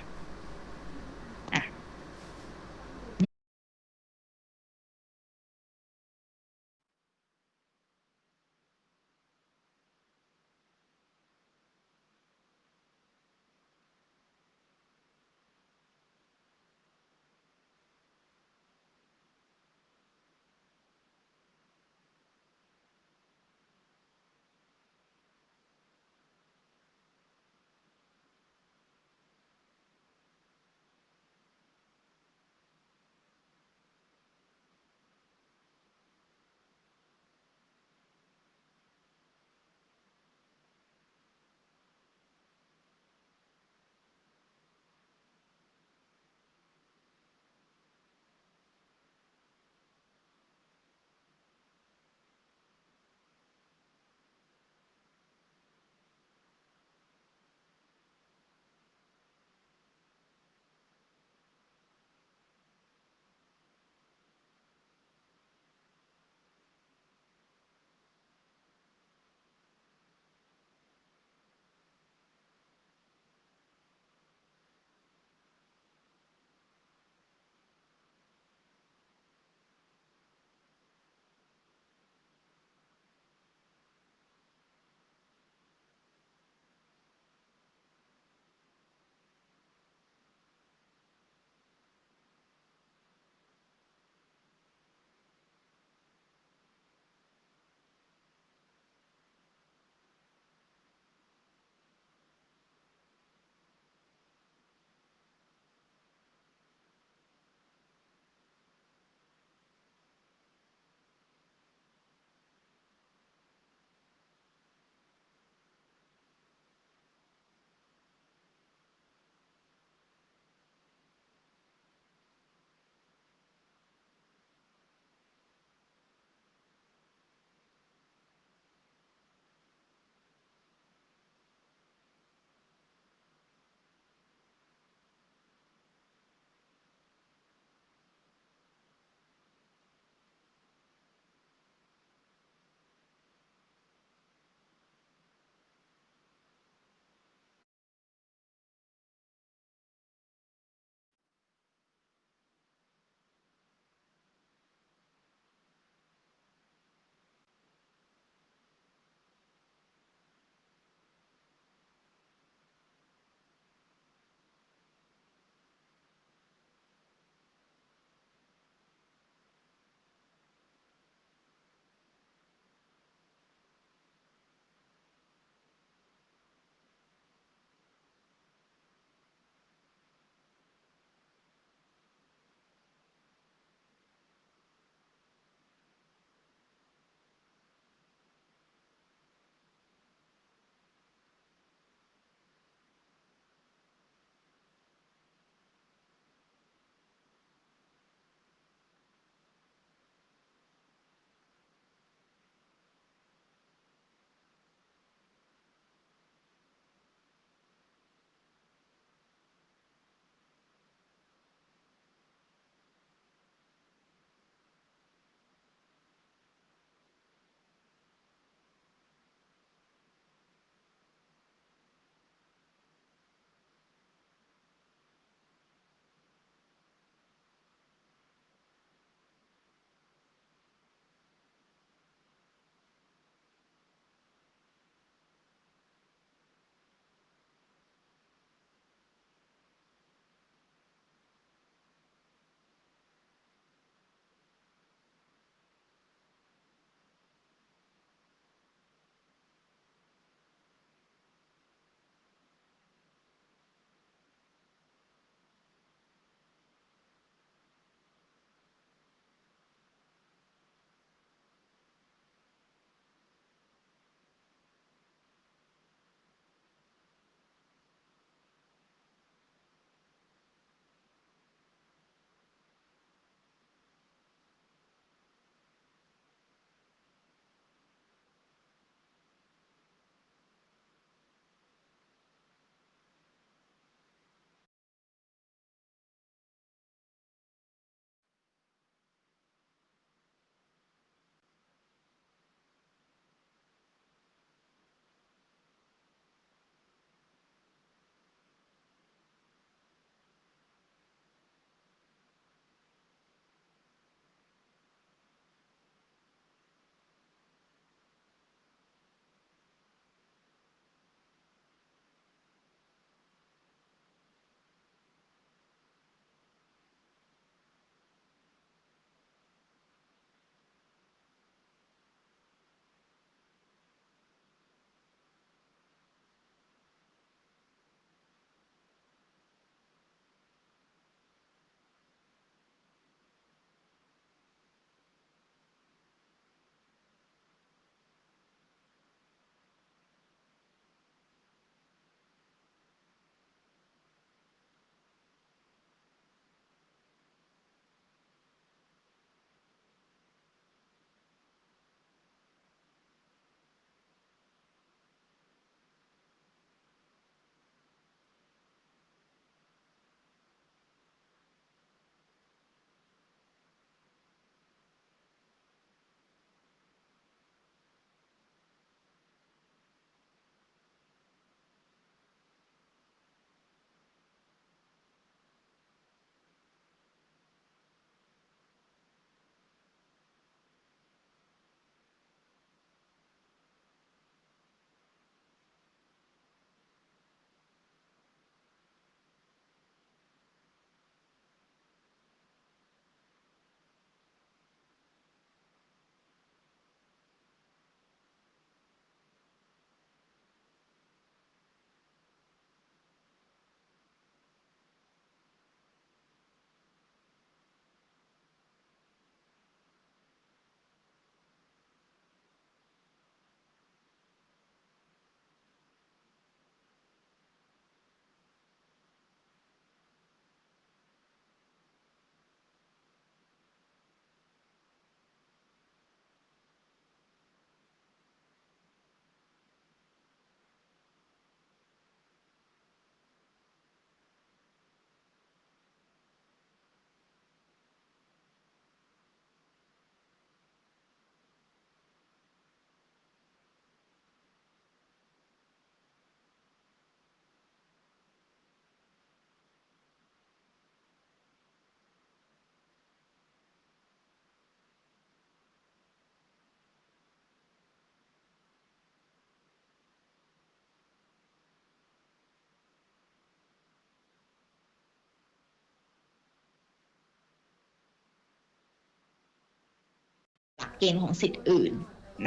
เกณฑ์ของสิทธิ์อื่น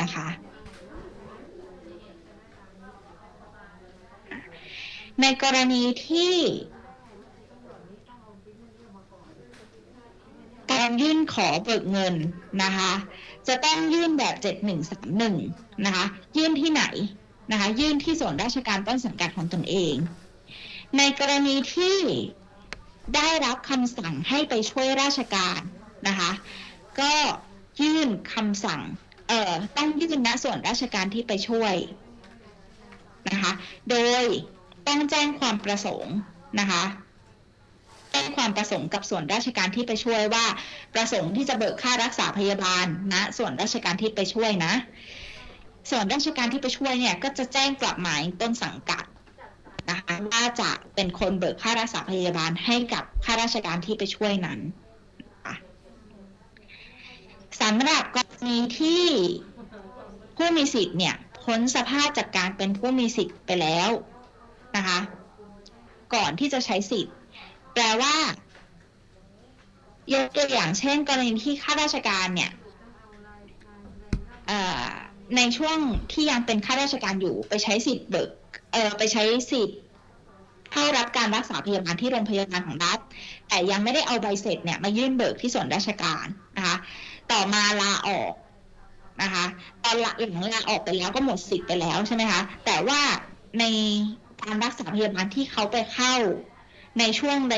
นะคะ ในกรณีที่การยื่นขอเบิกเงินนะคะ จะต้องยื่นแบบ 7131 นะคะ ยื่นที่ไหนนะคะ ยื่นที่ส่วนราชการต้นสังกัดของตนเอง ในกรณีที่ได้รับคำสั่งให้ไปช่วยราชการนะคะ ก็ ยื่นคำสั่ง เอ่อ ต้องยื่นณส่วนราชการที่ไปช่วยนะคะ โดยต้องแจ้งความประสงค์นะคะแจ้งความประสงค์กับส่วนราชการที่ไปช่วยว่า ประสงค์ที่จะเบิกค่ารักษาพยาบาลณส่วนราชการที่ไปช่วยนะ ส่วนราชการที่ไปช่วยเนี่ยก็จะแจ้งกลับหมายต้นสังกัดนะคะว่าจะเป็นคนเบิกค่ารักษาพยาบาลให้กับข้าราชการที่ไปช่วยนั้น สำหรับกรณีที่ผู้มีสิทธิ์เนี่ยพ้นสภาพจากการเป็นผู้มีสิทธิ์ไปแล้วนะคะ ก่อนที่จะใช้สิทธิ์ แปลว่ายกตัวอย่างเช่น กรณีที่ข้าราชการเนี่ยในช่วงที่ยังเป็นข้าราชการอยู่ไปใช้สิทธิ์เบิกเออไปใช้สิทธิ์เข้ารับการรักษาพยาบาลที่โรงพยาบาลของรัฐ แต่ยังไม่ได้เอาใบเสร็จเนี่ยมายื่นเบิกที่ส่วนราชการนะคะ ต่อมาลาออกนะคะตอนหลังลาออกไปแล้วก็หมดสิทธิ์ไปแล้วใช่ไหมคะแต่ว่าในการรักษาพยาบาลที่เขาไปเข้าในช่วงใน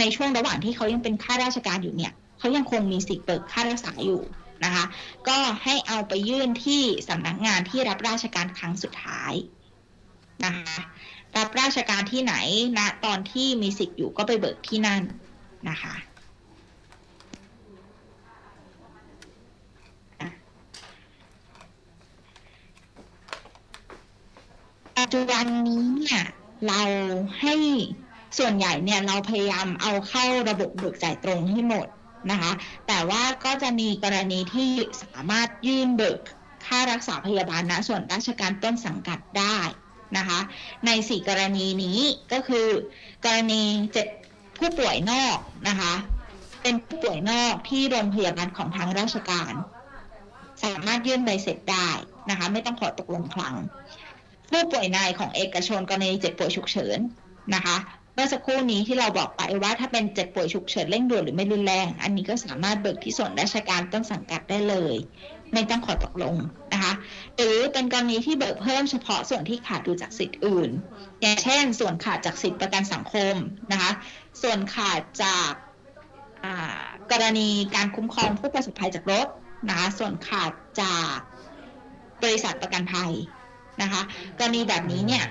ในช่วงระหว่างที่เขายังเป็นข้าราชการอยู่เนี่ยเขายังคงมีสิทธิ์เบิกค่ารักษาอยู่นะคะ ก็ให้เอาไปยื่นที่สำนักงานที่รับราชการครั้งสุดท้ายนะคะรับราชการที่ไหนณตอนที่มีสิทธิ์อยู่ก็ไปเบิกที่นั่นนะคะ จจุบันนี้เนี่ยเราให้ส่วนใหญ่เนี่ยเราพยายามเอาเข้าระบบเบิกจ่ายตรงให้หมดนะคะ แต่ว่าก็จะมีกรณีที่สามารถยื่นเบิกค่ารักษาพยาบาลณส่วนราชการต้นสังกัดได้นะคะ ในสี่กรณีนี้ก็คือ กรณีเจ็บผู้ป่วยนอกนะคะ เป็นผู้ป่วยนอกที่โรงพยาบาลของทางราชการ สามารถยื่นใบเสร็จได้นะคะ ไม่ต้องขอตกลงคลัง ผู้ป่วยในของเอกชนกรณีเจ็บป่วยฉุกเฉินนะคะเมื่อสักครู่นี้ที่เราบอกไปว่าถ้าเป็นเจ็บป่วยฉุกเฉินเร่งด่วนหรือไม่รุนแรง อันนี้ก็สามารถเบิกที่ส่วนราชการต้นสังกัดได้เลย ไม่ต้องขอตกลงนะคะหรือเป็นกรณีที่เบิกเพิ่มเฉพาะส่วนที่ขาดดูจากสิทธิ์อื่น อย่างเช่น ส่วนขาดจากสิทธิประกันสังคมนะคะส่วนขาดจากกรณีการคุ้มครองผู้ประสบภัยจากรถนะคะส่วนขาดจากบริษัทประกันภัย นะคะกรณีแบบนี้เนี่ย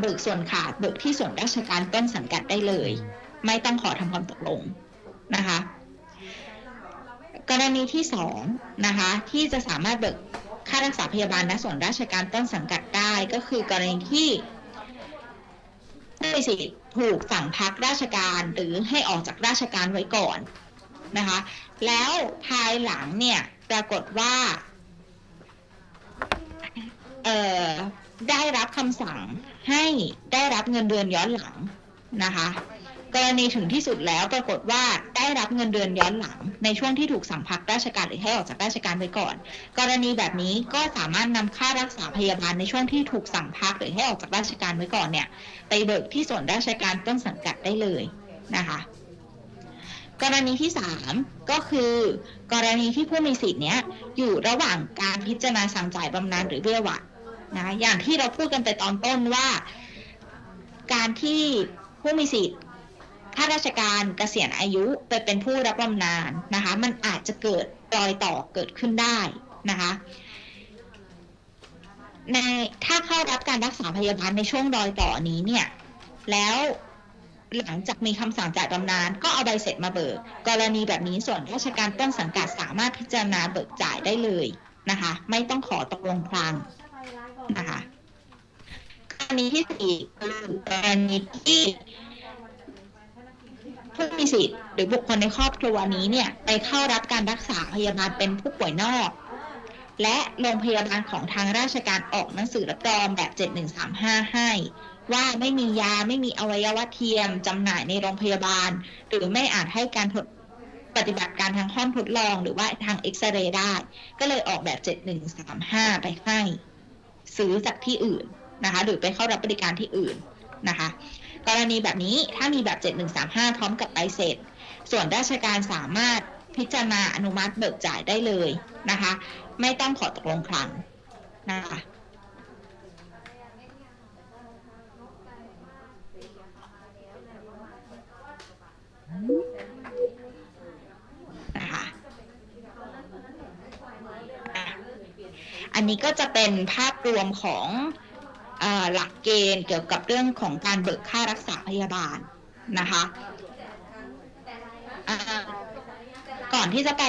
เบิกส่วนขาดเบิกที่ส่วนราชการต้นสังกัดได้เลย ไม่ต้องขอทำความตกลงนะคะกรณีที่สองนะคะที่จะสามารถเบิกค่ารักษาพยาบาลณส่วนราชการต้นสังกัดได้ก็คือกรณีที่ผู้มีสิทธิ์ถูกสั่งพักราชการหรือให้ออกจากราชการไว้ก่อนนะคะแล้วภายหลังเนี่ยปรากฏว่า ได้รับคำสั่งให้ได้รับเงินเดือนย้อนหลังนะคะ กรณีถึงที่สุดแล้วปรากฏว่าได้รับเงินเดือนย้อนหลัง ในช่วงที่ถูกสั่งพักราชการหรือให้ออกจากราชการไว้ก่อน กรณีแบบนี้ก็สามารถนำค่ารักษาพยาบาลในช่วงที่ถูกสั่งพักหรือให้ออกจากราชการไว้ก่อนเนี่ยไปเบิกที่ส่วนราชการต้นสังกัดได้เลยนะคะกรณีที่สามก็คือกรณีที่ผู้มีสิทธิ์เนี้ยอยู่ระหว่างการพิจารณาสั่งจ่ายบำนาญหรือเบี้ยหวัด นะอย่างที่เราพูดกันไปตอนต้นว่า การที่ผู้มีสิทธิ์ข้าราชการเกษียณอายุไปเป็นผู้รับบำนาญนะคะ มันอาจจะเกิดรอยต่อเกิดขึ้นได้นะคะในถ้าเข้ารับการรักษาพยาบาลในช่วงรอยต่อนี้เนี่ย แล้วหลังจากมีคำสั่งจ่ายบำนาญก็เอาใบเสร็จมาเบิก กรณีแบบนี้ส่วนราชการต้นสังกัดสามารถพิจารณาเบิกจ่ายได้เลยนะคะ ไม่ต้องขอตกลงพลาง นะคะกรณีที่สี่คือกรณีที่ผู้มีสิทธิ์หรือบุคคลในครอบครัวนี้เนี่ยไปเข้ารับการรักษาพยาบาลเป็นผู้ป่วยนอก และโรงพยาบาลของทางราชการออกหนังสือรับรองแบบ 7135 ให้ ว่าไม่มียาไม่มีอวัยวะเทียมจำหน่ายในโรงพยาบาล หรือไม่อาจให้การทดปฏิบัติการทางห้องทดลองหรือว่าทางเอ็กซเรย์ได้ ก็เลยออกแบบ 7135 ไปให้ ซื้อจากที่อื่นนะคะหรือไปเข้ารับบริการที่อื่นนะคะ กรณีแบบนี้ถ้ามีแบบ 7135 พร้อมกับใบเสร็จ ส่วนราชการสามารถพิจารณาอนุมัติเบิกจ่ายได้เลยนะคะ ไม่ต้องขอตกลงคลังนะคะนะคะอะ อันนี้ก็จะเป็นภาพรวมของอหลักเกณฑ์เกี่ยวกับเรื่องของการเบิกค่ารักษาพยาบาลนะคะก่อนที่จะไป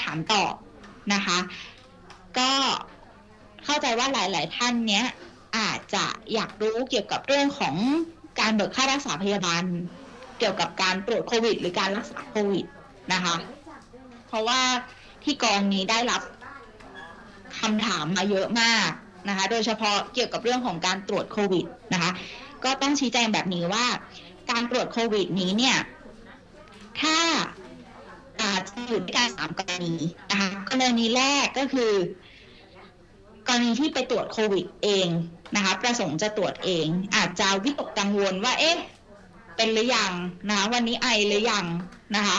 ถามตอบนะคะ ก็เข้าใจว่าหลาย ๆ ท่านเนี้ยอาจจะอยากรู้เกี่ยวกับเรื่องของการเบิกค่ารักษาพยาบาล เกี่ยวกับการตรวจโควิด หรือการรักษาโควิดนะคะ เพราะว่าที่กองนี้ได้รับ คำถามมาเยอะมากนะคะ โดยเฉพาะเกี่ยวกับเรื่องของการตรวจโควิดนะคะ ก็ต้องชี้แจงแบบนี้ว่า การตรวจโควิดนี้เนี่ย ถ้าอาจจะอยู่ด้วยกันสามกรณีนะคะกรณีแรกก็คือกรณีที่ไปตรวจโควิดเองนะคะ ประสงค์จะตรวจเอง อาจจะวิตกกังวลว่า เอ๊ะ เป็นหรือยังนะะวันนี้ไอหรือยังนะคะ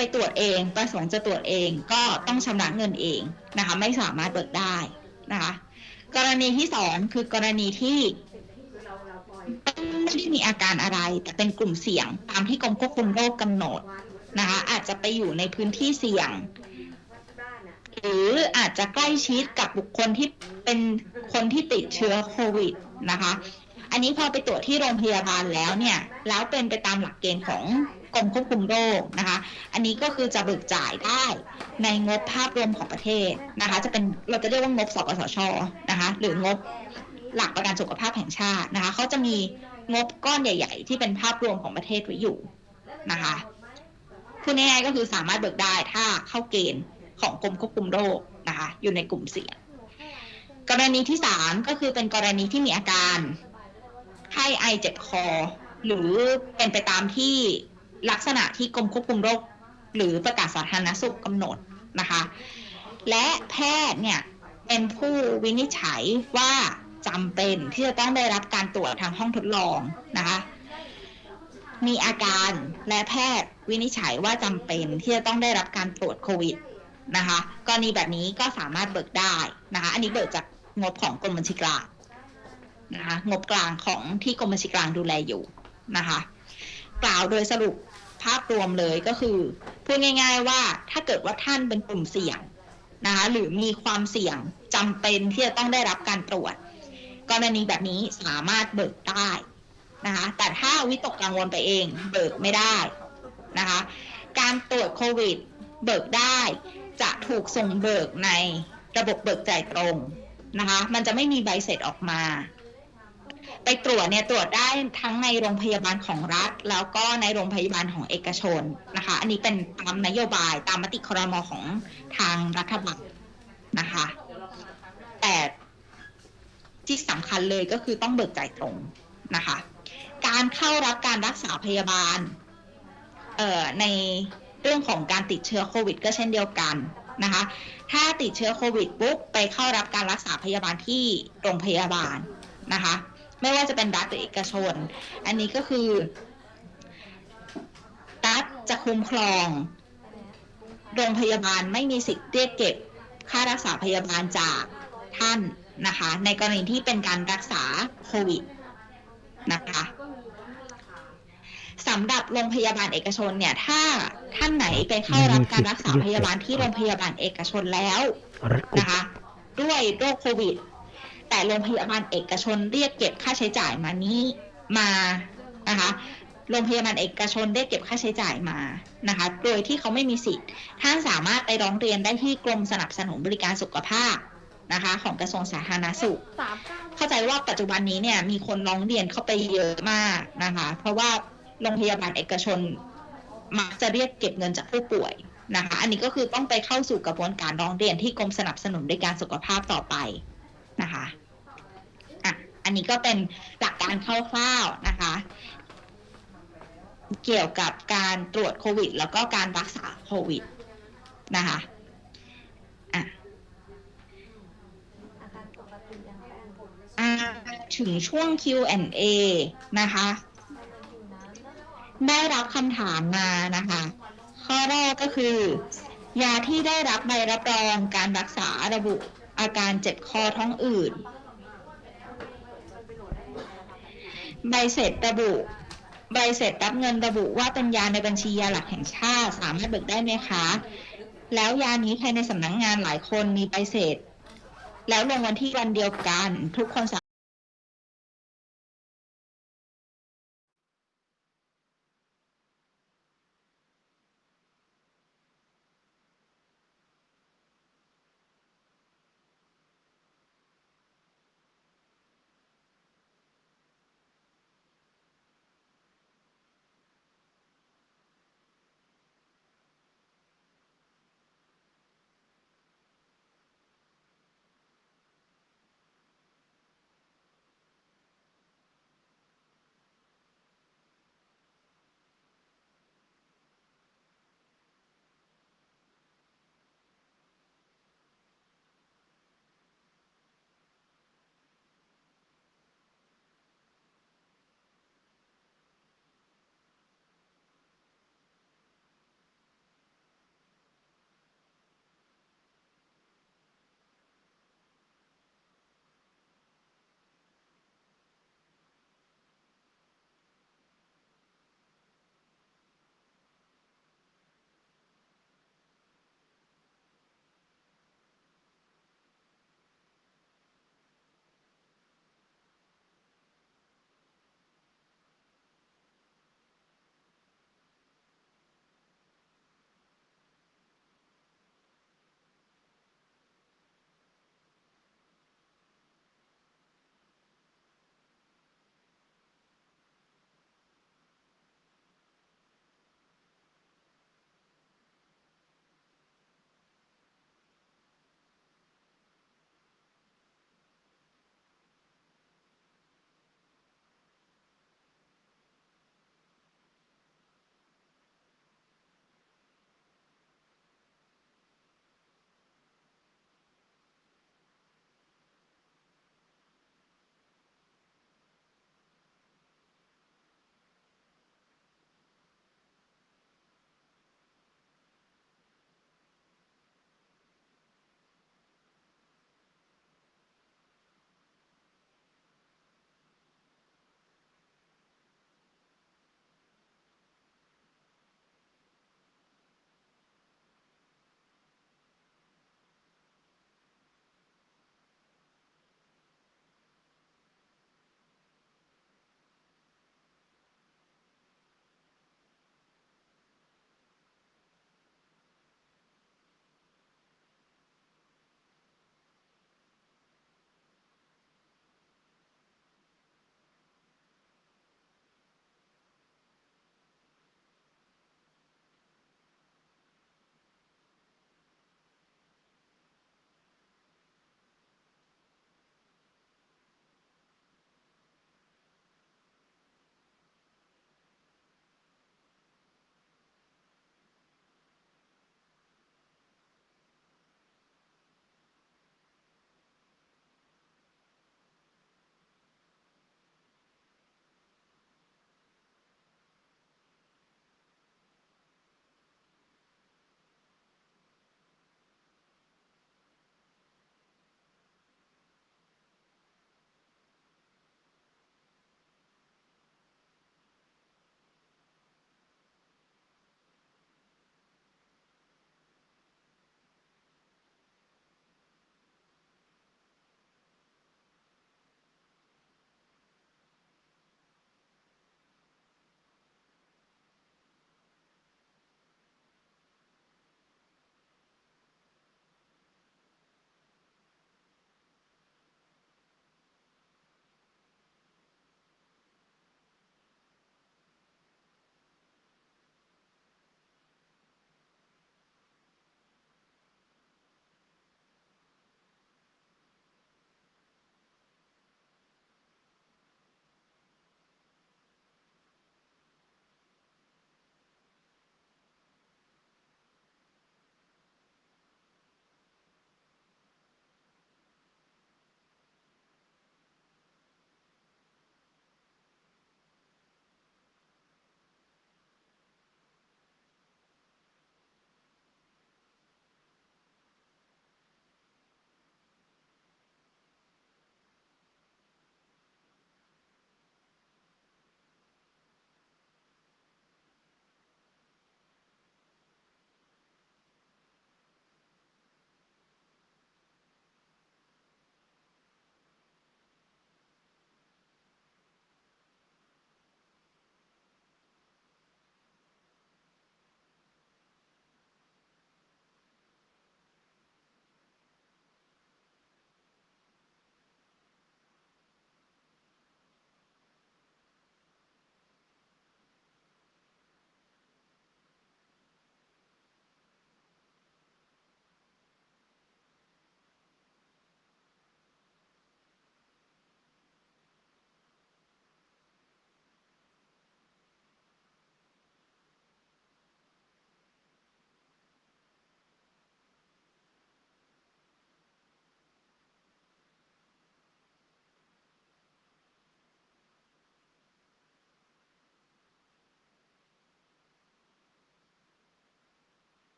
ไปตรวจเองประสงค์จะตรวจเองก็ต้องชำระเงินเองนะคะไม่สามารถเบิกได้นะคะกรณีที่สองคือกรณีที่ไม่ได้มีอาการอะไร แต่เป็นกลุ่มเสี่ยงตามที่กรมควบคุมโรคกำหนดนะคะอาจจะไปอยู่ในพื้นที่เสี่ยง หรืออาจจะใกล้ชิดกับบุคคลที่เป็นคนที่ติดเชื้อโควิดนะคะ อันนี้พอไปตรวจที่โรงพยาบาลแล้วเนี่ย แล้วเป็นไปตามหลักเกณฑ์ของ กรมควบคุมโรคนะคะ อันนี้ก็คือจะเบิกจ่ายได้ในงบภาพรวมของประเทศนะคะ จะเป็นเราจะเรียกว่างบสปสชนะคะ หรืองบหลักประกันสุขภาพแห่งชาตินะคะเขาจะมีงบก้อนใหญ่ ๆ ที่เป็นภาพรวมของประเทศไว้อยู่นะคะพูดง่ายๆก็คือสามารถเบิกได้ถ้าเข้าเกณฑ์ของกรมควบคุมโรคนะคะ อยู่ในกลุ่มเสี่ยงกรณีที่สามก็คือเป็นกรณีที่มีอาการไข้ไอเจ็บคอ หรือเป็นไปตามที่ ลักษณะที่กรมควบคุมโรค หรือประกาศสาธารณสุขกำหนดนะคะ และแพทย์เนี่ยเป็นผู้วินิจฉัยว่าจำเป็นที่จะต้องได้รับการตรวจทางห้องทดลองนะคะ มีอาการและแพทย์วินิจฉัยว่าจำเป็นที่จะต้องได้รับการตรวจโควิดนะคะกรณีแบบนี้ก็สามารถเบิกได้นะคะ อันนี้เบิกจากงบของกรมบัญชีกลางนะคะ งบกลางของที่กรมบัญชีกลางดูแลอยู่นะคะ กล่าวโดยสรุปภาพรวมเลยก็คือพูดง่าย ๆ ว่าถ้าเกิดว่าท่านเป็นกลุ่มเสี่ยงนะคะหรือมีความเสี่ยงจำเป็นที่จะต้องได้รับการตรวจ กรณีแบบนี้สามารถเบิกได้นะคะแต่ถ้าวิตกกังวลไปเองเบิกไม่ได้นะคะการตรวจโควิดเบิกได้จะถูกส่งเบิกในระบบเบิกจ่ายตรงนะคะมันจะไม่มีใบเสร็จออกมา ไปตรวจเนี่ยตรวจได้ทั้งในโรงพยาบาลของรัฐ แล้วก็ในโรงพยาบาลของเอกชนนะคะ อันนี้เป็นตามนโยบายตามมติครมของทางรัฐบาลนะคะ แต่ที่สำคัญเลยก็คือต้องเบิกจ่ายตรงนะคะ การเข้ารับการรักษาพยาบาลเอ่อในเรื่องของการติดเชื้อโควิด ก็เช่นเดียวกันนะคะ ถ้าติดเชื้อโควิดปุ๊บไปเข้ารับการรักษาพยาบาลที่โรงพยาบาลนะคะ ไม่ว่าจะเป็นรัฐหรือเอกชน อันนี้ก็คือรัฐจะคุ้มครอง โรงพยาบาลไม่มีสิทธิ์เรียกเก็บค่ารักษาพยาบาลจากท่านนะคะ ในกรณีที่เป็นการรักษาโควิดนะคะสำหรับโรงพยาบาลเอกชนเนี่ย ถ้าท่านไหนไปเข้ารับการรักษาพยาบาลที่โรงพยาบาลเอกชนแล้วนะคะ ด้วยโรคโควิด แต่โรงพยาบาลเอกชนเรียกเก็บค่าใช้จ่ายมานี้มานะคะโรงพยาบาลเอกชนได้เก็บค่าใช้จ่ายมานะคะ โดยที่เขาไม่มีสิทธิ์ ท่านสามารถไปร้องเรียนได้ที่กรมสนับสนุนบริการสุขภาพนะคะ ของกระทรวงสาธารณสุขเก้าเข้าใจว่าปัจจุบันนี้เนี่ยมีคนร้องเรียนเข้าไปเยอะมากนะคะ เพราะว่าโรงพยาบาลเอกชนมักจะเรียกเก็บเงินจากผู้ป่วยนะคะ อันนี้ก็คือต้องไปเข้าสู่กระบวนการร้องเรียนที่กรมสนับสนุนบริการสุขภาพต่อไปนะคะ อันนี้ก็เป็นหลักการคร่าวๆนะคะ เกี่ยวกับการตรวจโควิด แล้วก็การรักษาโควิดนะคะอะถึงช่วง Q&A นะคะ ได้รับคำถามมานะคะ ข้อแรกก็คือ ยาที่ได้รับใบรับรองการรักษาระบุอาการเจ็บคอท้องอืด ใบเสร็จระบุ ใบเสร็จรับเงินระบุว่าเป็นยาในบัญชียาหลักแห่งชาติสามารถเบิกได้ไหมคะ แล้วยานี้ใครในสำนักงงานหลายคนมีใบเสร็จ แล้วลงวันที่วันเดียวกัน ทุกคนสา